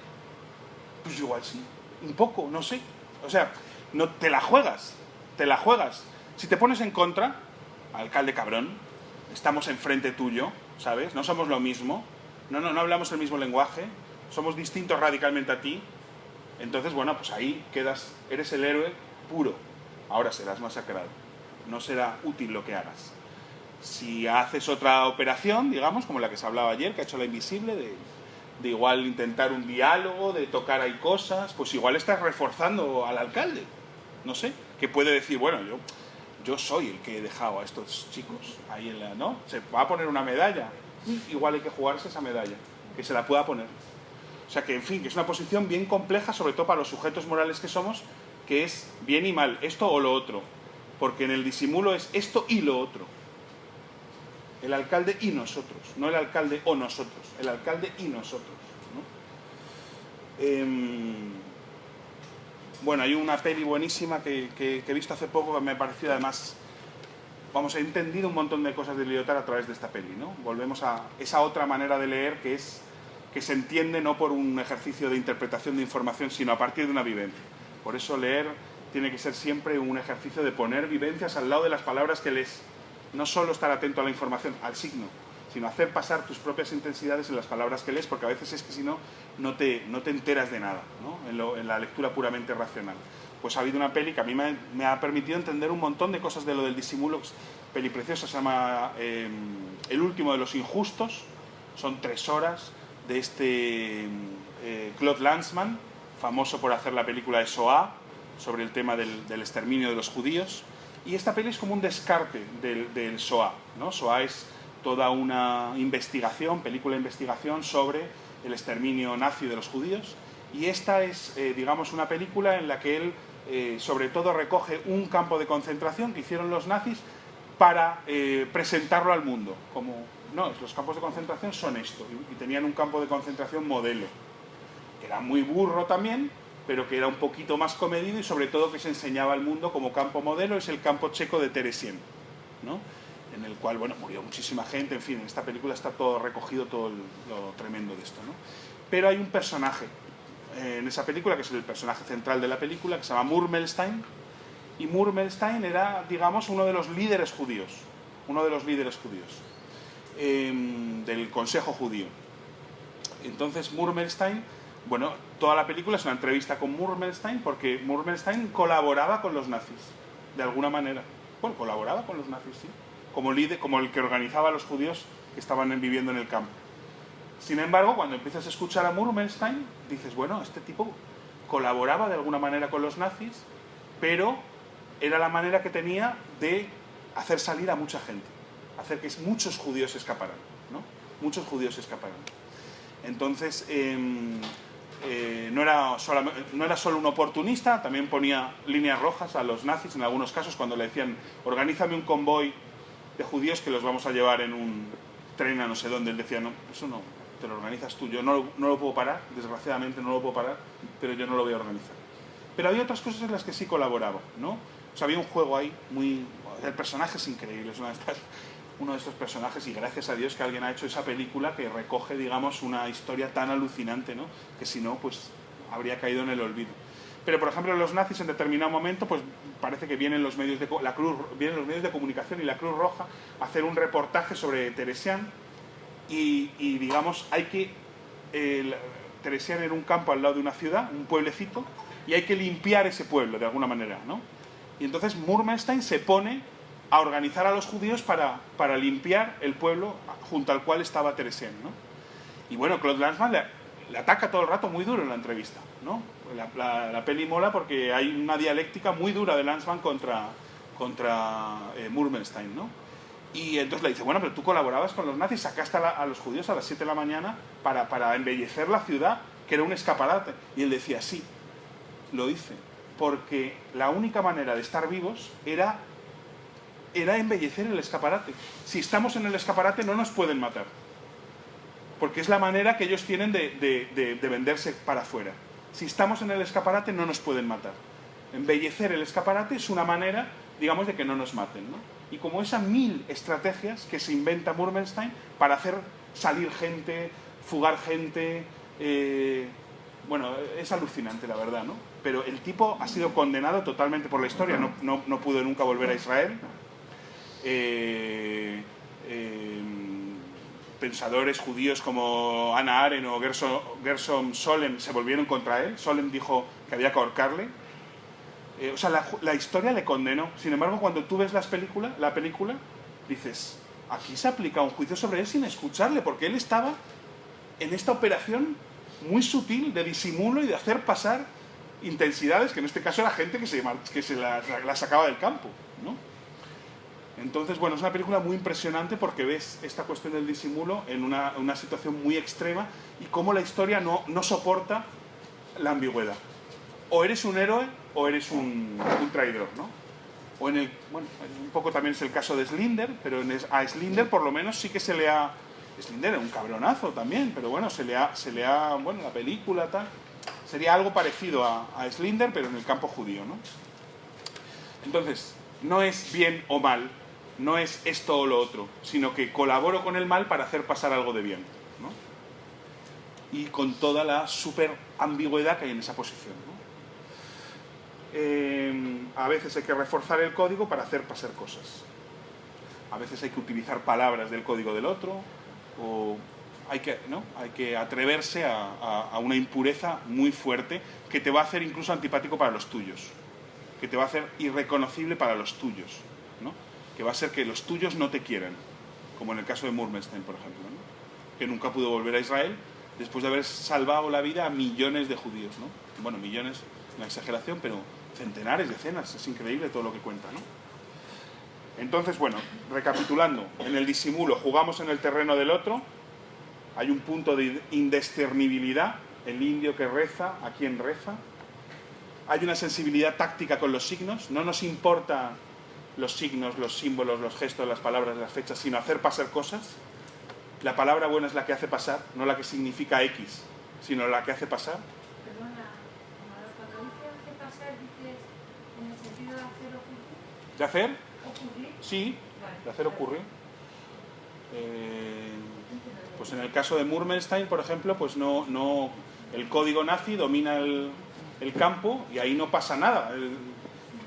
Pues igual sí. Un poco, no sé. O sea, no, te la juegas. Te la juegas. Si te pones en contra, alcalde cabrón, estamos enfrente tuyo, ¿sabes? No somos lo mismo. No, no, no hablamos el mismo lenguaje. Somos distintos radicalmente a ti. Entonces, bueno, pues ahí quedas, eres el héroe puro. Ahora serás masacrado. No será útil lo que hagas. Si haces otra operación, digamos, como la que se hablaba ayer, que ha hecho la invisible, de, de igual intentar un diálogo, de tocar ahí cosas, pues igual estás reforzando al alcalde. No sé, que puede decir, bueno, yo, yo soy el que he dejado a estos chicos ahí en la, ¿no? Se va a poner una medalla. Igual hay que jugarse esa medalla, que se la pueda poner. O sea que, en fin, que es una posición bien compleja, sobre todo para los sujetos morales que somos, que es bien y mal, esto o lo otro. Porque en el disimulo es esto y lo otro. El alcalde y nosotros, no el alcalde o nosotros, el alcalde y nosotros. ¿no? Em, bueno, hay una peli buenísima que, que- que he visto hace poco que me ha parecido además, vamos, he entendido un montón de cosas de Lyotard a través de esta peli, ¿no? Volvemos a esa otra manera de leer que es que se entiende no por un ejercicio de interpretación de información, sino a partir de una vivencia. Por eso leer tiene que ser siempre un ejercicio de poner vivencias al lado de las palabras que lees. No solo estar atento a la información, al signo, sino hacer pasar tus propias intensidades en las palabras que lees, porque a veces es que si no, no te, no te enteras de nada, ¿no? en, lo- en la lectura puramente racional. Pues ha habido una peli que a mí me, me ha permitido entender un montón de cosas de lo del disimulo, peli preciosa, se llama eh, El último de los injustos, son tres horas de este eh, Claude Lanzmann, famoso por hacer la película de Shoah, sobre el tema del, del exterminio de los judíos. Y esta peli es como un descarte del, del Shoah. ¿no? Shoah es toda una investigación, película de investigación sobre el exterminio nazi de los judíos. Y esta es, eh, digamos, una película en la que él, eh, sobre todo, recoge un campo de concentración que hicieron los nazis para eh, presentarlo al mundo. Como, no, los campos de concentración son esto. Y, tenían un campo de concentración modelo, que era muy burro también, pero que era un poquito más comedido y sobre todo que se enseñaba al mundo como campo modelo, es el campo checo de Teresien, ¿no? En el cual bueno, murió muchísima gente, en fin, en esta película está todo recogido, todo el- lo tremendo de esto. ¿no? Pero hay un personaje eh, en esa película, que es el personaje central de la película, que se llama Murmelstein, y Murmelstein era, digamos, uno de los líderes judíos, uno de los líderes judíos eh, del Consejo Judío. Entonces Murmelstein, bueno, toda la película es una entrevista con Murmelstein porque Murmelstein colaboraba con los nazis, de alguna manera. Bueno, colaboraba con los nazis, sí, como, líder, como el que organizaba a los judíos que estaban viviendo en el campo. Sin embargo, cuando empiezas a escuchar a Murmelstein, dices, bueno, este tipo colaboraba de alguna manera con los nazis, pero era la manera que tenía de hacer salir a mucha gente, hacer que muchos judíos escaparan, ¿no? Muchos judíos escaparan. Entonces, em, eh, no, era no era solo un oportunista, también ponía líneas rojas a los nazis en algunos casos cuando le decían, organízame un convoy judíos que los vamos a llevar en un tren a no sé dónde. Él decía, no, eso no, te lo organizas tú, yo no, no lo puedo parar, desgraciadamente no lo puedo parar, pero yo no lo voy a organizar. Pero había otras cosas en las que sí colaboraba, ¿no? O sea, había un juego ahí muy... El personaje es increíble, es una de estas- uno de estos personajes y gracias a Dios que alguien ha hecho esa película que recoge, digamos, una historia tan alucinante, ¿no? Que si no, pues habría caído en el olvido. Pero, por ejemplo, los nazis en determinado momento, pues parece que vienen los medios de, la Cruz, vienen los medios de comunicación y la Cruz Roja a hacer un reportaje sobre Teresian y, y, digamos, hay que... El, Teresian era un campo al lado de una ciudad, un pueblecito, y hay que limpiar ese pueblo de alguna manera, ¿no? Y entonces Murmelstein se pone a organizar a los judíos para, para limpiar el pueblo junto al cual estaba Teresian, ¿no? Y bueno, Claude Lanzmann le, le ataca todo el rato muy duro en la entrevista, ¿no? La, peli mola porque hay una dialéctica muy dura de Lanzmann contra, contra eh, Murmelstein, ¿no? Y entonces le dice, bueno, pero tú colaborabas con los nazis, sacaste a, los judíos a las 7 de la mañana para, para embellecer la ciudad, que era un escaparate. Y él decía, sí, lo hice, porque la única manera de estar vivos era, era embellecer el escaparate. Si estamos en el escaparate no nos pueden matar, porque es la manera que ellos tienen de, venderse para afuera. Si estamos en el escaparate no nos pueden matar. Embellecer el escaparate es una manera, digamos, de que no nos maten. ¿no? y como esas mil estrategias que se inventa Murmelstein para hacer salir gente, fugar gente. Eh, bueno, es alucinante la verdad, ¿no? Pero el tipo ha sido condenado totalmente por la historia, no, pudo nunca volver a Israel. Eh, eh, pensadores judíos como Anna Arendt o Gerson, Solem se volvieron contra él. Solem dijo que había que ahorcarle eh, o sea, la, historia le condenó. Sin embargo, cuando tú ves las películas, la película, dices, aquí se aplica un juicio sobre él sin escucharle, porque él estaba en esta operación muy sutil de disimulo y de hacer pasar intensidades, que en este caso era gente que se, que se la, sacaba del campo. ¿no? Entonces, bueno, es una película muy impresionante porque ves esta cuestión del disimulo en una, una situación muy extrema y cómo la historia no, no soporta la ambigüedad. O eres un héroe o eres un, traidor, ¿no? O en el, bueno, un poco también es el caso de Slinder, pero a Slinder por lo menos sí que se le ha... Slinder es un cabronazo también, pero bueno, se le ha, se le ha bueno, la película tal, sería algo parecido a, a Slinder, pero en el campo judío, ¿no? Entonces, no es bien o mal, no es esto o lo otro, sino que colaboro con el mal para hacer pasar algo de bien, ¿no? Y con toda la super ambigüedad que hay en esa posición. Em, a veces hay que reforzar el código para hacer pasar cosas. A veces hay que utilizar palabras del código del otro, o hay que, ¿no? hay que atreverse a, una impureza muy fuerte que te va a hacer incluso antipático para los tuyos, que te va a hacer irreconocible para los tuyos. Que va a ser que los tuyos no te quieran, como en el caso de Murmelstein, por ejemplo, que nunca pudo volver a Israel después de haber salvado la vida a millones de judíos. ¿no? Bueno, millones, una exageración, pero centenares, decenas, es increíble todo lo que cuenta. Entonces, bueno, recapitulando, en el disimulo jugamos en el terreno del otro, hay un punto de indiscernibilidad, el indio que reza, a quien reza, hay una sensibilidad táctica con los signos, no nos importa los signos, los símbolos, los gestos, las palabras, las fechas, sino hacer pasar cosas. La palabra buena es la que hace pasar, no la que significa X, sino la que hace pasar. ¿De hacer? Sí, de hacer ocurrir. Eh, pues en el caso de Murmelstein, por ejemplo, pues no, no, el código nazi domina el, campo y ahí no pasa nada.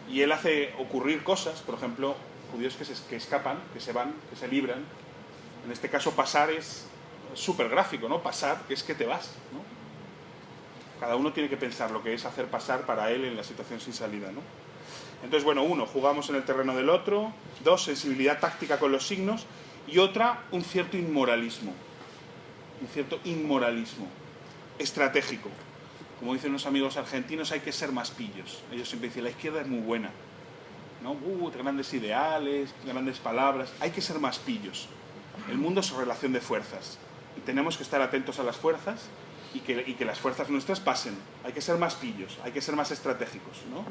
Y él hace ocurrir cosas, por ejemplo, judíos que, se, que escapan, que se van, que se libran. En este caso pasar es súper gráfico, ¿no? Pasar, es que te vas, ¿no? Cada uno tiene que pensar lo que es hacer pasar para él en la situación sin salida, ¿no? Entonces, bueno, uno, jugamos en el terreno del otro, dos, sensibilidad táctica con los signos, y otra, un cierto inmoralismo, un cierto inmoralismo estratégico. Como dicen los amigos argentinos, hay que ser más pillos. Ellos siempre dicen, la izquierda es muy buena, ¿no? Uh, grandes ideales, grandes palabras, hay que ser más pillos. El mundo es relación de fuerzas, y tenemos que estar atentos a las fuerzas y que, y que las fuerzas nuestras pasen. Hay que ser más pillos, hay que ser más estratégicos, ¿no?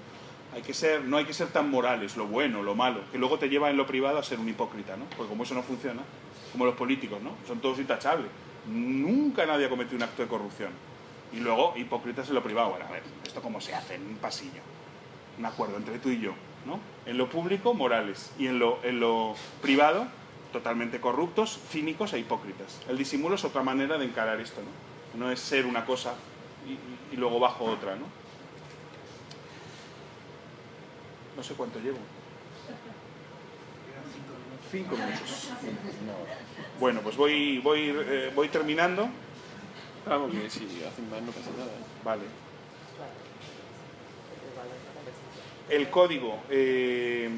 hay que ser, no hay que ser tan morales, lo bueno, lo malo, que luego te lleva en lo privado a ser un hipócrita, ¿no? Porque como eso no funciona, como los políticos, ¿no? Son todos intachables. Nunca nadie ha cometido un acto de corrupción. Y luego, hipócritas en lo privado. Bueno, a ver, ¿esto cómo se hace en un pasillo? Un acuerdo entre tú y yo, ¿no? En lo público, morales. Y en lo, en lo privado, totalmente corruptos, cínicos e hipócritas. El disimulo es otra manera de encarar esto, ¿no? No es ser una cosa y, luego bajo otra, ¿no? No sé cuánto llevo. Cinco minutos. Bueno, pues voy, voy, eh, voy terminando. Vamos, que si hacen más no pasa nada. ¿eh? Vale. El código, eh,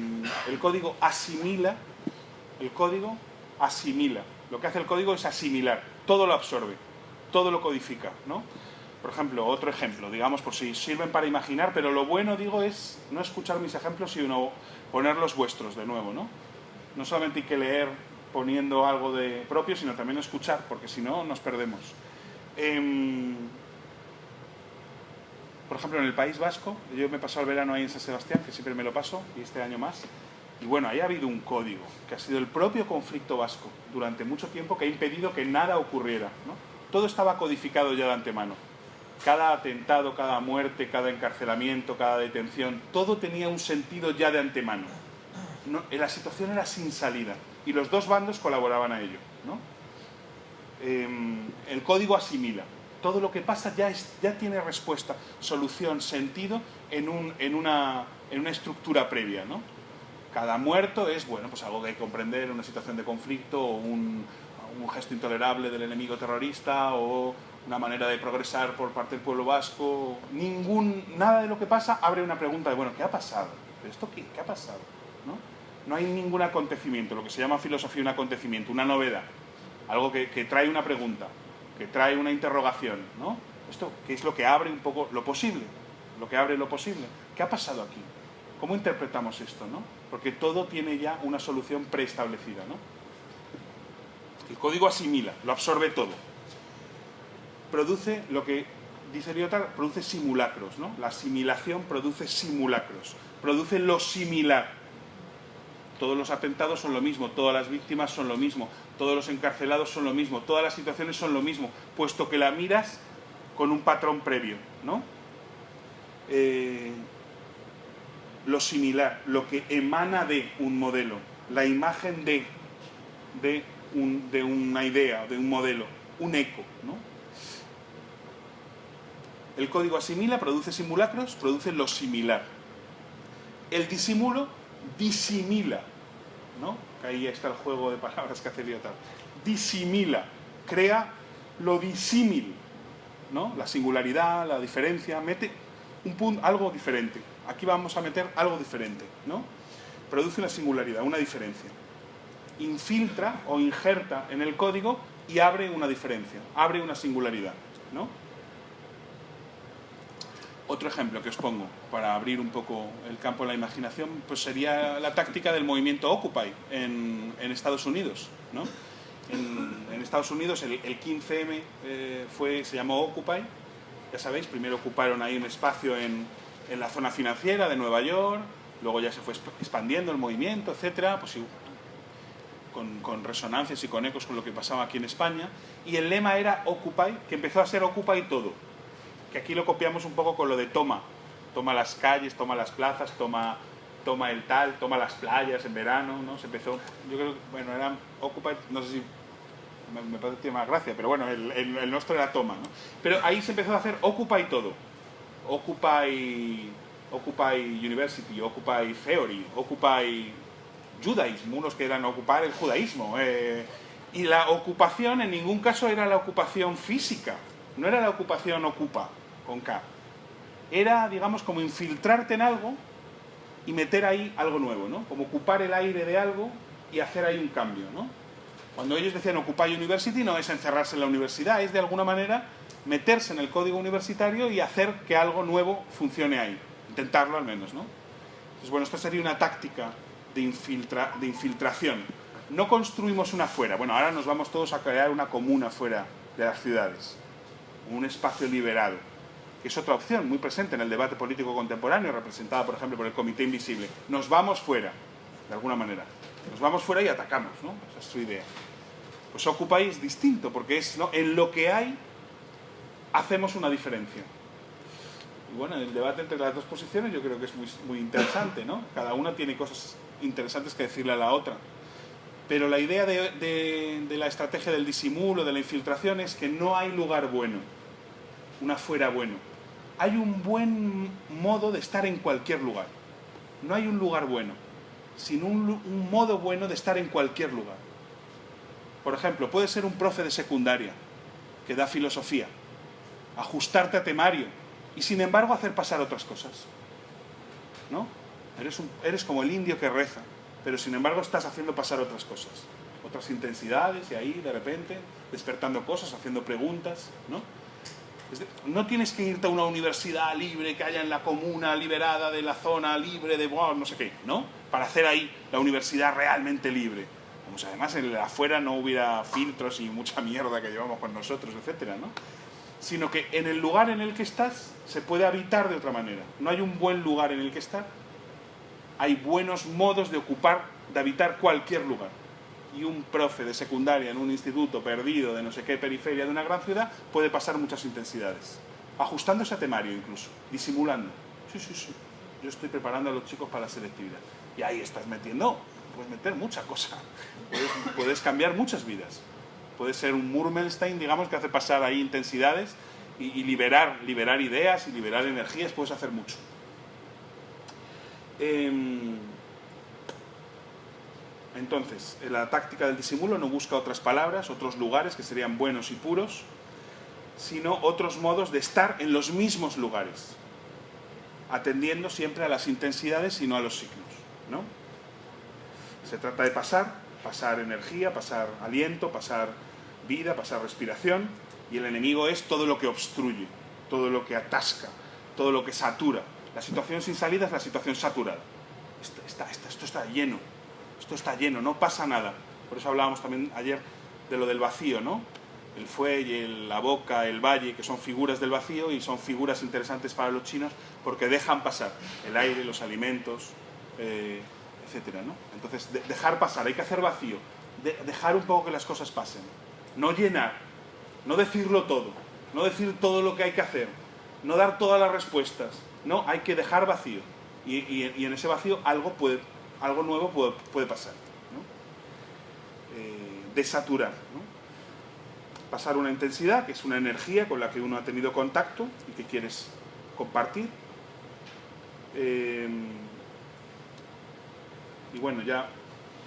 el código asimila, el código asimila. Lo que hace el código es asimilar, todo lo absorbe. todo lo codifica, ¿no? Por ejemplo, otro ejemplo, digamos, por si sirven para imaginar, pero lo bueno, digo, es no escuchar mis ejemplos, sino poner los vuestros de nuevo, ¿no? No solamente hay que leer poniendo algo de propio, sino también escuchar, porque si no, nos perdemos. Em, por ejemplo, en el País Vasco, yo me he pasado el verano ahí en San Sebastián, que siempre me lo paso, y este año más, y bueno, ahí ha habido un código, que ha sido el propio conflicto vasco, durante mucho tiempo, que ha impedido que nada ocurriera. ¿no? Todo estaba codificado ya de antemano. Cada atentado, cada muerte, cada encarcelamiento, cada detención, todo tenía un sentido ya de antemano. No, la situación era sin salida, y los dos bandos colaboraban a ello. ¿no? Em, el código asimila. Todo lo que pasa ya, tiene respuesta, solución, sentido en, un, en, una, estructura previa. ¿no? Cada muerto es, bueno, pues algo que hay que comprender, una situación de conflicto un, gesto intolerable del enemigo terrorista o una manera de progresar por parte del pueblo vasco. Nada de lo que pasa abre una pregunta de, bueno, ¿qué ha pasado? ¿Esto qué? ¿Qué ha pasado? ¿No? no hay ningún acontecimiento, lo que se llama filosofía un acontecimiento, una novedad, algo que, que trae una pregunta, que trae una interrogación, ¿no? Esto, ¿qué es lo que abre un poco lo posible? Lo que abre lo posible. ¿Qué ha pasado aquí? ¿Cómo interpretamos esto? ¿no? Porque todo tiene ya una solución preestablecida. ¿no? El código asimila, lo absorbe todo. Produce lo que dice Lyotard, produce simulacros. ¿no? La asimilación produce simulacros, produce lo similar. Todos los atentados son lo mismo, todas las víctimas son lo mismo, todos los encarcelados son lo mismo, todas las situaciones son lo mismo, puesto que la miras con un patrón previo. ¿no? Eh, lo similar, lo que emana de un modelo, la imagen de, de, un, de una idea, de un modelo, un eco. ¿no? El código asimila, produce simulacros, produce lo similar. El disimulo disimila, ¿no? ahí está el juego de palabras que hace Lyotard. Disimila, crea lo disímil, ¿no? La singularidad, la diferencia, mete un punto, algo diferente aquí vamos a meter algo diferente, ¿no? Produce una singularidad, una diferencia. Infiltra o injerta en el código y abre una diferencia, abre una singularidad, ¿no? Otro ejemplo que os pongo para abrir un poco el campo de la imaginación pues sería la táctica del movimiento Occupy en, Estados Unidos. ¿no? En, Estados Unidos el, 15M eh, fue, se llamó Occupy, ya sabéis, primero ocuparon ahí un espacio en, en la zona financiera de Nueva York, luego ya se fue expandiendo el movimiento, etcétera, pues con, con, resonancias y con ecos con lo que pasaba aquí en España, y el lema era Occupy, que empezó a ser Occupy todo, que aquí lo copiamos un poco con lo de toma, toma las calles, toma las plazas, toma, toma el tal, toma las playas en verano, ¿no? Se empezó, yo creo, bueno, era Occupy, no sé si me, parece que tiene más gracia, pero bueno, el, el, nuestro era toma, ¿no? Pero ahí se empezó a hacer Occupy todo, Occupy, Occupy University, Occupy Theory, Occupy Judaism, unos que eran ocupar el judaísmo. Eh, y la ocupación en ningún caso era la ocupación física, no era la ocupación ocupa, con K. Era, digamos, como infiltrarte en algo y meter ahí algo nuevo, ¿no? Como ocupar el aire de algo y hacer ahí un cambio, ¿no? Cuando ellos decían Occupy University no es encerrarse en la universidad, es de alguna manera meterse en el código universitario y hacer que algo nuevo funcione ahí. Intentarlo al menos, ¿no? Entonces, bueno, esta sería una táctica de, infiltra, de infiltración. No construimos una fuera. Bueno, ahora nos vamos todos a crear una comuna fuera de las ciudades. Un espacio liberado. Que es otra opción muy presente en el debate político contemporáneo, representada, por ejemplo, por el Comité Invisible. Nos vamos fuera, de alguna manera. Nos vamos fuera y atacamos, ¿no? Esa es su idea. Pues ocupáis distinto, porque es ¿no? en lo que hay hacemos una diferencia. Y bueno, el debate entre las dos posiciones yo creo que es muy, muy interesante, ¿no? Cada una tiene cosas interesantes que decirle a la otra. Pero la idea de, de, la estrategia del disimulo, de la infiltración, es que no hay lugar bueno, una fuera bueno. Hay un buen modo de estar en cualquier lugar. No hay un lugar bueno, sino un, un modo bueno de estar en cualquier lugar. Por ejemplo, puede ser un profe de secundaria que da filosofía ajustarte a temario y sin embargo hacer pasar otras cosas. ¿No? Eres, eres como el indio que reza, pero sin embargo estás haciendo pasar otras cosas. otras intensidades y ahí de repente despertando cosas, haciendo preguntas, ¿no? No tienes que irte a una universidad libre que haya en la comuna liberada de la zona libre de no sé qué, ¿no? Para hacer ahí la universidad realmente libre. Además en el afuera no hubiera filtros y mucha mierda que llevamos con nosotros, etcétera, ¿no? Sino que en el lugar en el que estás se puede habitar de otra manera. No hay un buen lugar en el que estar, hay buenos modos de ocupar, de habitar cualquier lugar y un profe de secundaria en un instituto perdido de no sé qué periferia de una gran ciudad puede pasar muchas intensidades, ajustándose a temario incluso, disimulando. Sí, sí, sí, yo estoy preparando a los chicos para la selectividad. Y ahí estás metiendo, puedes meter mucha cosa, puedes, cambiar muchas vidas. Puede ser un Murmelstein, digamos, que hace pasar ahí intensidades y, liberar, liberar ideas y liberar energías, puedes hacer mucho. Em, entonces, la táctica del disimulo no busca otras palabras, otros lugares que serían buenos y puros, sino otros modos de estar en los mismos lugares, atendiendo siempre a las intensidades y no a los signos. ¿no? Se trata de pasar, pasar energía, pasar aliento, pasar vida, pasar respiración, y el enemigo es todo lo que obstruye, todo lo que atasca, todo lo que satura. La situación sin salida es la situación saturada. esto está lleno, esto está lleno, no pasa nada. Por eso hablábamos también ayer de lo del vacío, ¿no? El fuelle, la boca, el valle, que son figuras del vacío y son figuras interesantes para los chinos porque dejan pasar el aire, los alimentos, eh, etcétera, ¿no? Entonces, dejar pasar, hay que hacer vacío, dejar un poco que las cosas pasen, no llenar, no decirlo todo, no decir todo lo que hay que hacer, no dar todas las respuestas, no, hay que dejar vacío. y en ese vacío algo puede, algo nuevo puede, pasar. Eh, desaturar. Pasar una intensidad, que es una energía con la que uno ha tenido contacto y que quieres compartir. Eh, y bueno, ya,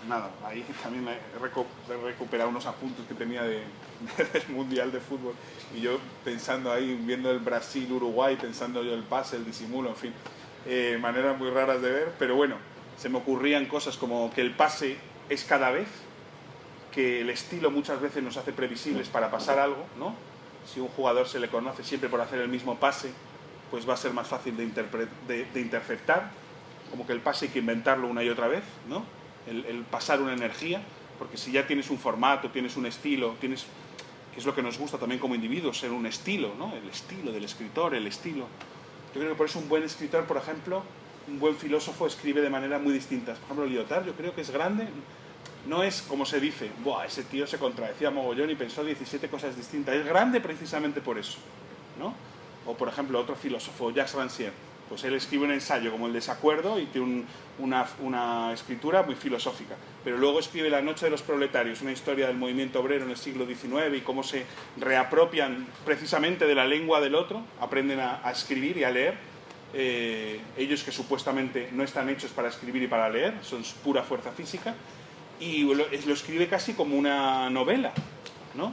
nada, ahí también he recuperado unos apuntes que tenía de, del Mundial de Fútbol. Y yo pensando ahí, viendo el Brasil-Uruguay, pensando yo el pase, el disimulo, en fin, eh, maneras muy raras de ver, pero bueno, se me ocurrían cosas como que el pase es cada vez, que el estilo muchas veces nos hace previsibles para pasar algo, ¿no? Si un jugador se le conoce siempre por hacer el mismo pase, pues va a ser más fácil de, interceptar, como que el pase hay que inventarlo una y otra vez, ¿no? El, el, pasar una energía, porque si ya tienes un formato, tienes un estilo, tienes, que es lo que nos gusta también como individuos, ser un estilo, ¿no? El estilo del escritor, el estilo. Yo creo que por eso un buen escritor, por ejemplo, un buen filósofo escribe de manera muy distintas. Por ejemplo, Lyotard yo creo que es grande, no es como se dice, Buah, ese tío se contradecía mogollón y pensó 17 cosas distintas. Es grande precisamente por eso. ¿no? O por ejemplo, otro filósofo, Jacques Rancière, pues él escribe un ensayo como El desacuerdo y tiene una, una, escritura muy filosófica. Pero luego escribe La noche de los proletarios, una historia del movimiento obrero en el siglo XIX y cómo se reapropian precisamente de la lengua del otro, aprenden a escribir y a leer eh, ellos que supuestamente no están hechos para escribir y para leer, son pura fuerza física, y lo, escribe casi como una novela, ¿no?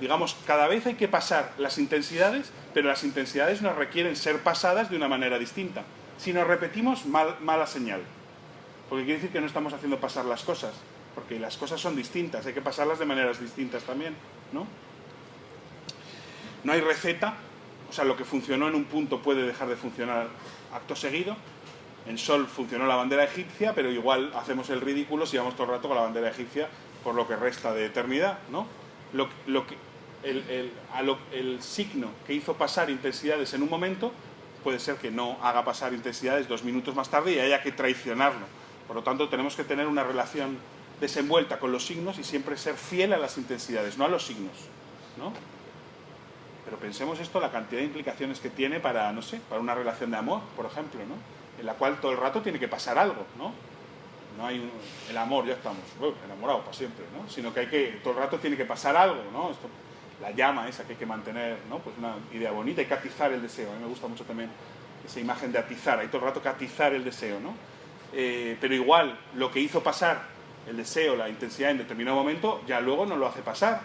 Digamos, cada vez hay que pasar las intensidades, pero las intensidades nos requieren ser pasadas de una manera distinta. Si nos repetimos, mala señal. Porque quiere decir que no estamos haciendo pasar las cosas, porque las cosas son distintas, hay que pasarlas de maneras distintas también, ¿no? No hay receta, o sea, lo que funcionó en un punto puede dejar de funcionar acto seguido. En Sol funcionó la bandera egipcia, pero igual hacemos el ridículo si vamos todo el rato con la bandera egipcia por lo que resta de eternidad, ¿no? Lo, que, el, el signo que hizo pasar intensidades en un momento puede ser que no haga pasar intensidades dos minutos más tarde y haya que traicionarlo. Por lo tanto, tenemos que tener una relación desenvuelta con los signos y siempre ser fiel a las intensidades, no a los signos, ¿no? Pero pensemos esto, la cantidad de implicaciones que tiene para, no sé, para una relación de amor, por ejemplo, ¿no? En la cual todo el rato tiene que pasar algo, ¿no? No hay el amor, ya estamos enamorados para siempre, ¿no? Sino que hay que, todo el rato tiene que pasar algo, ¿no? Esto, la llama esa que hay que mantener, ¿no? Pues una idea bonita, hay que atizar el deseo. A mí me gusta mucho también esa imagen de atizar, hay todo el rato que atizar el deseo, ¿no? Eh, pero igual, lo que hizo pasar el deseo, la intensidad en determinado momento, ya luego no lo hace pasar,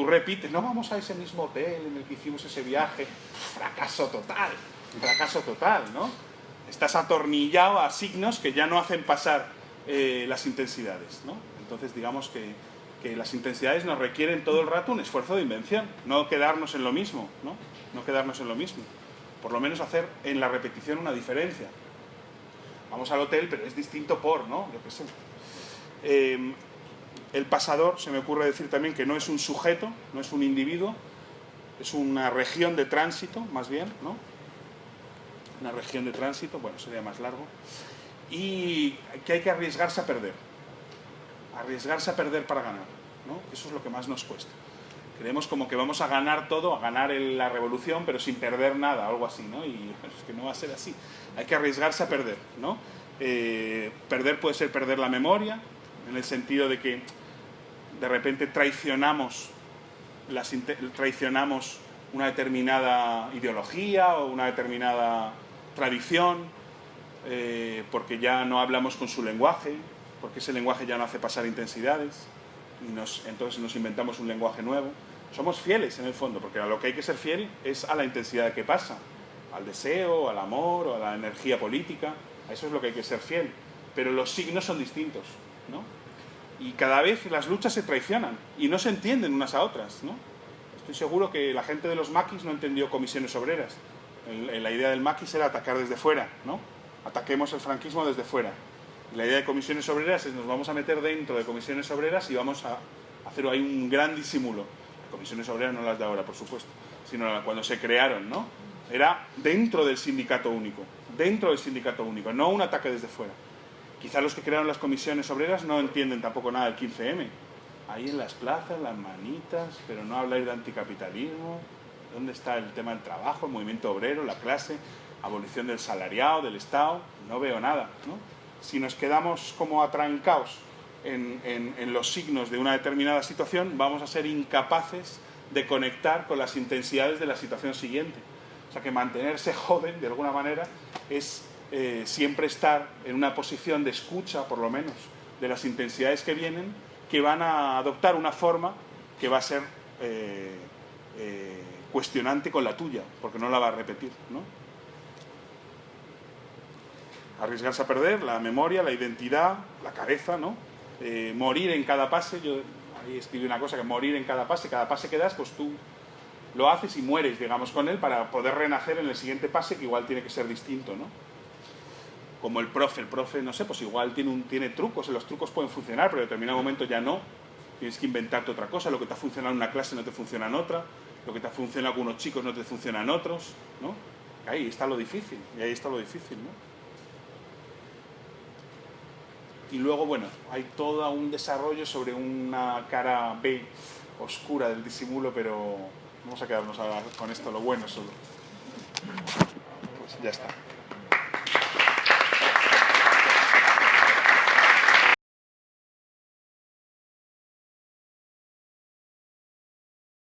Tú repites, no vamos a ese mismo hotel en el que hicimos ese viaje. Fracaso total, fracaso total, ¿no? Estás atornillado a signos que ya no hacen pasar eh, las intensidades, ¿no? Entonces digamos que, que las intensidades nos requieren todo el rato un esfuerzo de invención, no quedarnos en lo mismo, ¿no? No quedarnos en lo mismo. Por lo menos hacer en la repetición una diferencia. Vamos al hotel, pero es distinto por, ¿no? Yo qué. Eh, el pasador, se me ocurre decir también que no es un sujeto, no es un individuo, es una región de tránsito, más bien, ¿no? Una región de tránsito, bueno, sería más largo. Y que hay que arriesgarse a perder. Arriesgarse a perder para ganar, ¿no? Eso es lo que más nos cuesta. Creemos como que vamos a ganar todo, a ganar la revolución, pero sin perder nada, algo así, ¿no? Y es que no va a ser así. Hay que arriesgarse a perder, ¿no? Eh, perder puede ser perder la memoria, en el sentido de que de repente traicionamos, una determinada ideología o una determinada tradición, eh, porque ya no hablamos con su lenguaje, porque ese lenguaje ya no hace pasar intensidades, y entonces nos inventamos un lenguaje nuevo. Somos fieles en el fondo, porque a lo que hay que ser fiel es a la intensidad que pasa, al deseo, al amor o a la energía política, a eso es lo que hay que ser fiel. Pero los signos son distintos, ¿no? Y cada vez las luchas se traicionan y no se entienden unas a otras. ¿no? Estoy seguro que la gente de los maquis no entendió comisiones obreras. la idea del maquis era atacar desde fuera, ¿no? Ataquemos el franquismo desde fuera. la idea de comisiones obreras es nos vamos a meter dentro de comisiones obreras y vamos a hacer ahí un gran disimulo. Comisiones obreras no las de ahora, por supuesto, sino cuando se crearon, ¿no? Era dentro del sindicato único, dentro del sindicato único, no un ataque desde fuera. Quizá los que crearon las comisiones obreras no entienden tampoco nada del 15M. Ahí en las plazas, las manitas, pero no habláis de anticapitalismo. ¿Dónde está el tema del trabajo, el movimiento obrero, la clase, abolición del salariado, del Estado? No veo nada. Si nos quedamos como atrancados en, en los signos de una determinada situación, vamos a ser incapaces de conectar con las intensidades de la situación siguiente. O sea que mantenerse joven, de alguna manera, es eh, siempre estar en una posición de escucha, por lo menos, de las intensidades que vienen, que van a adoptar una forma que va a ser eh, eh, cuestionante con la tuya, porque no la va a repetir. ¿no? Arriesgarse a perder la memoria, la identidad, la cabeza, ¿no? morir en cada pase, yo ahí escribí una cosa, que morir en cada pase, cada pase que das, pues tú lo haces y mueres, digamos, con él para poder renacer en el siguiente pase, que igual tiene que ser distinto, ¿no? Como el profe. El profe, no sé, pues igual tiene, un, tiene trucos, los trucos pueden funcionar, pero en determinado momento ya no. Tienes que inventarte otra cosa, lo que te ha funcionado en una clase no te funciona en otra, lo que te ha funcionado con unos chicos no te funciona en otros, ¿no? Ahí está lo difícil, y ahí está lo difícil, ¿no? Y luego, bueno, hay todo un desarrollo sobre una cara B oscura del disimulo, pero vamos a quedarnos con esto, lo bueno solo. Pues ya está.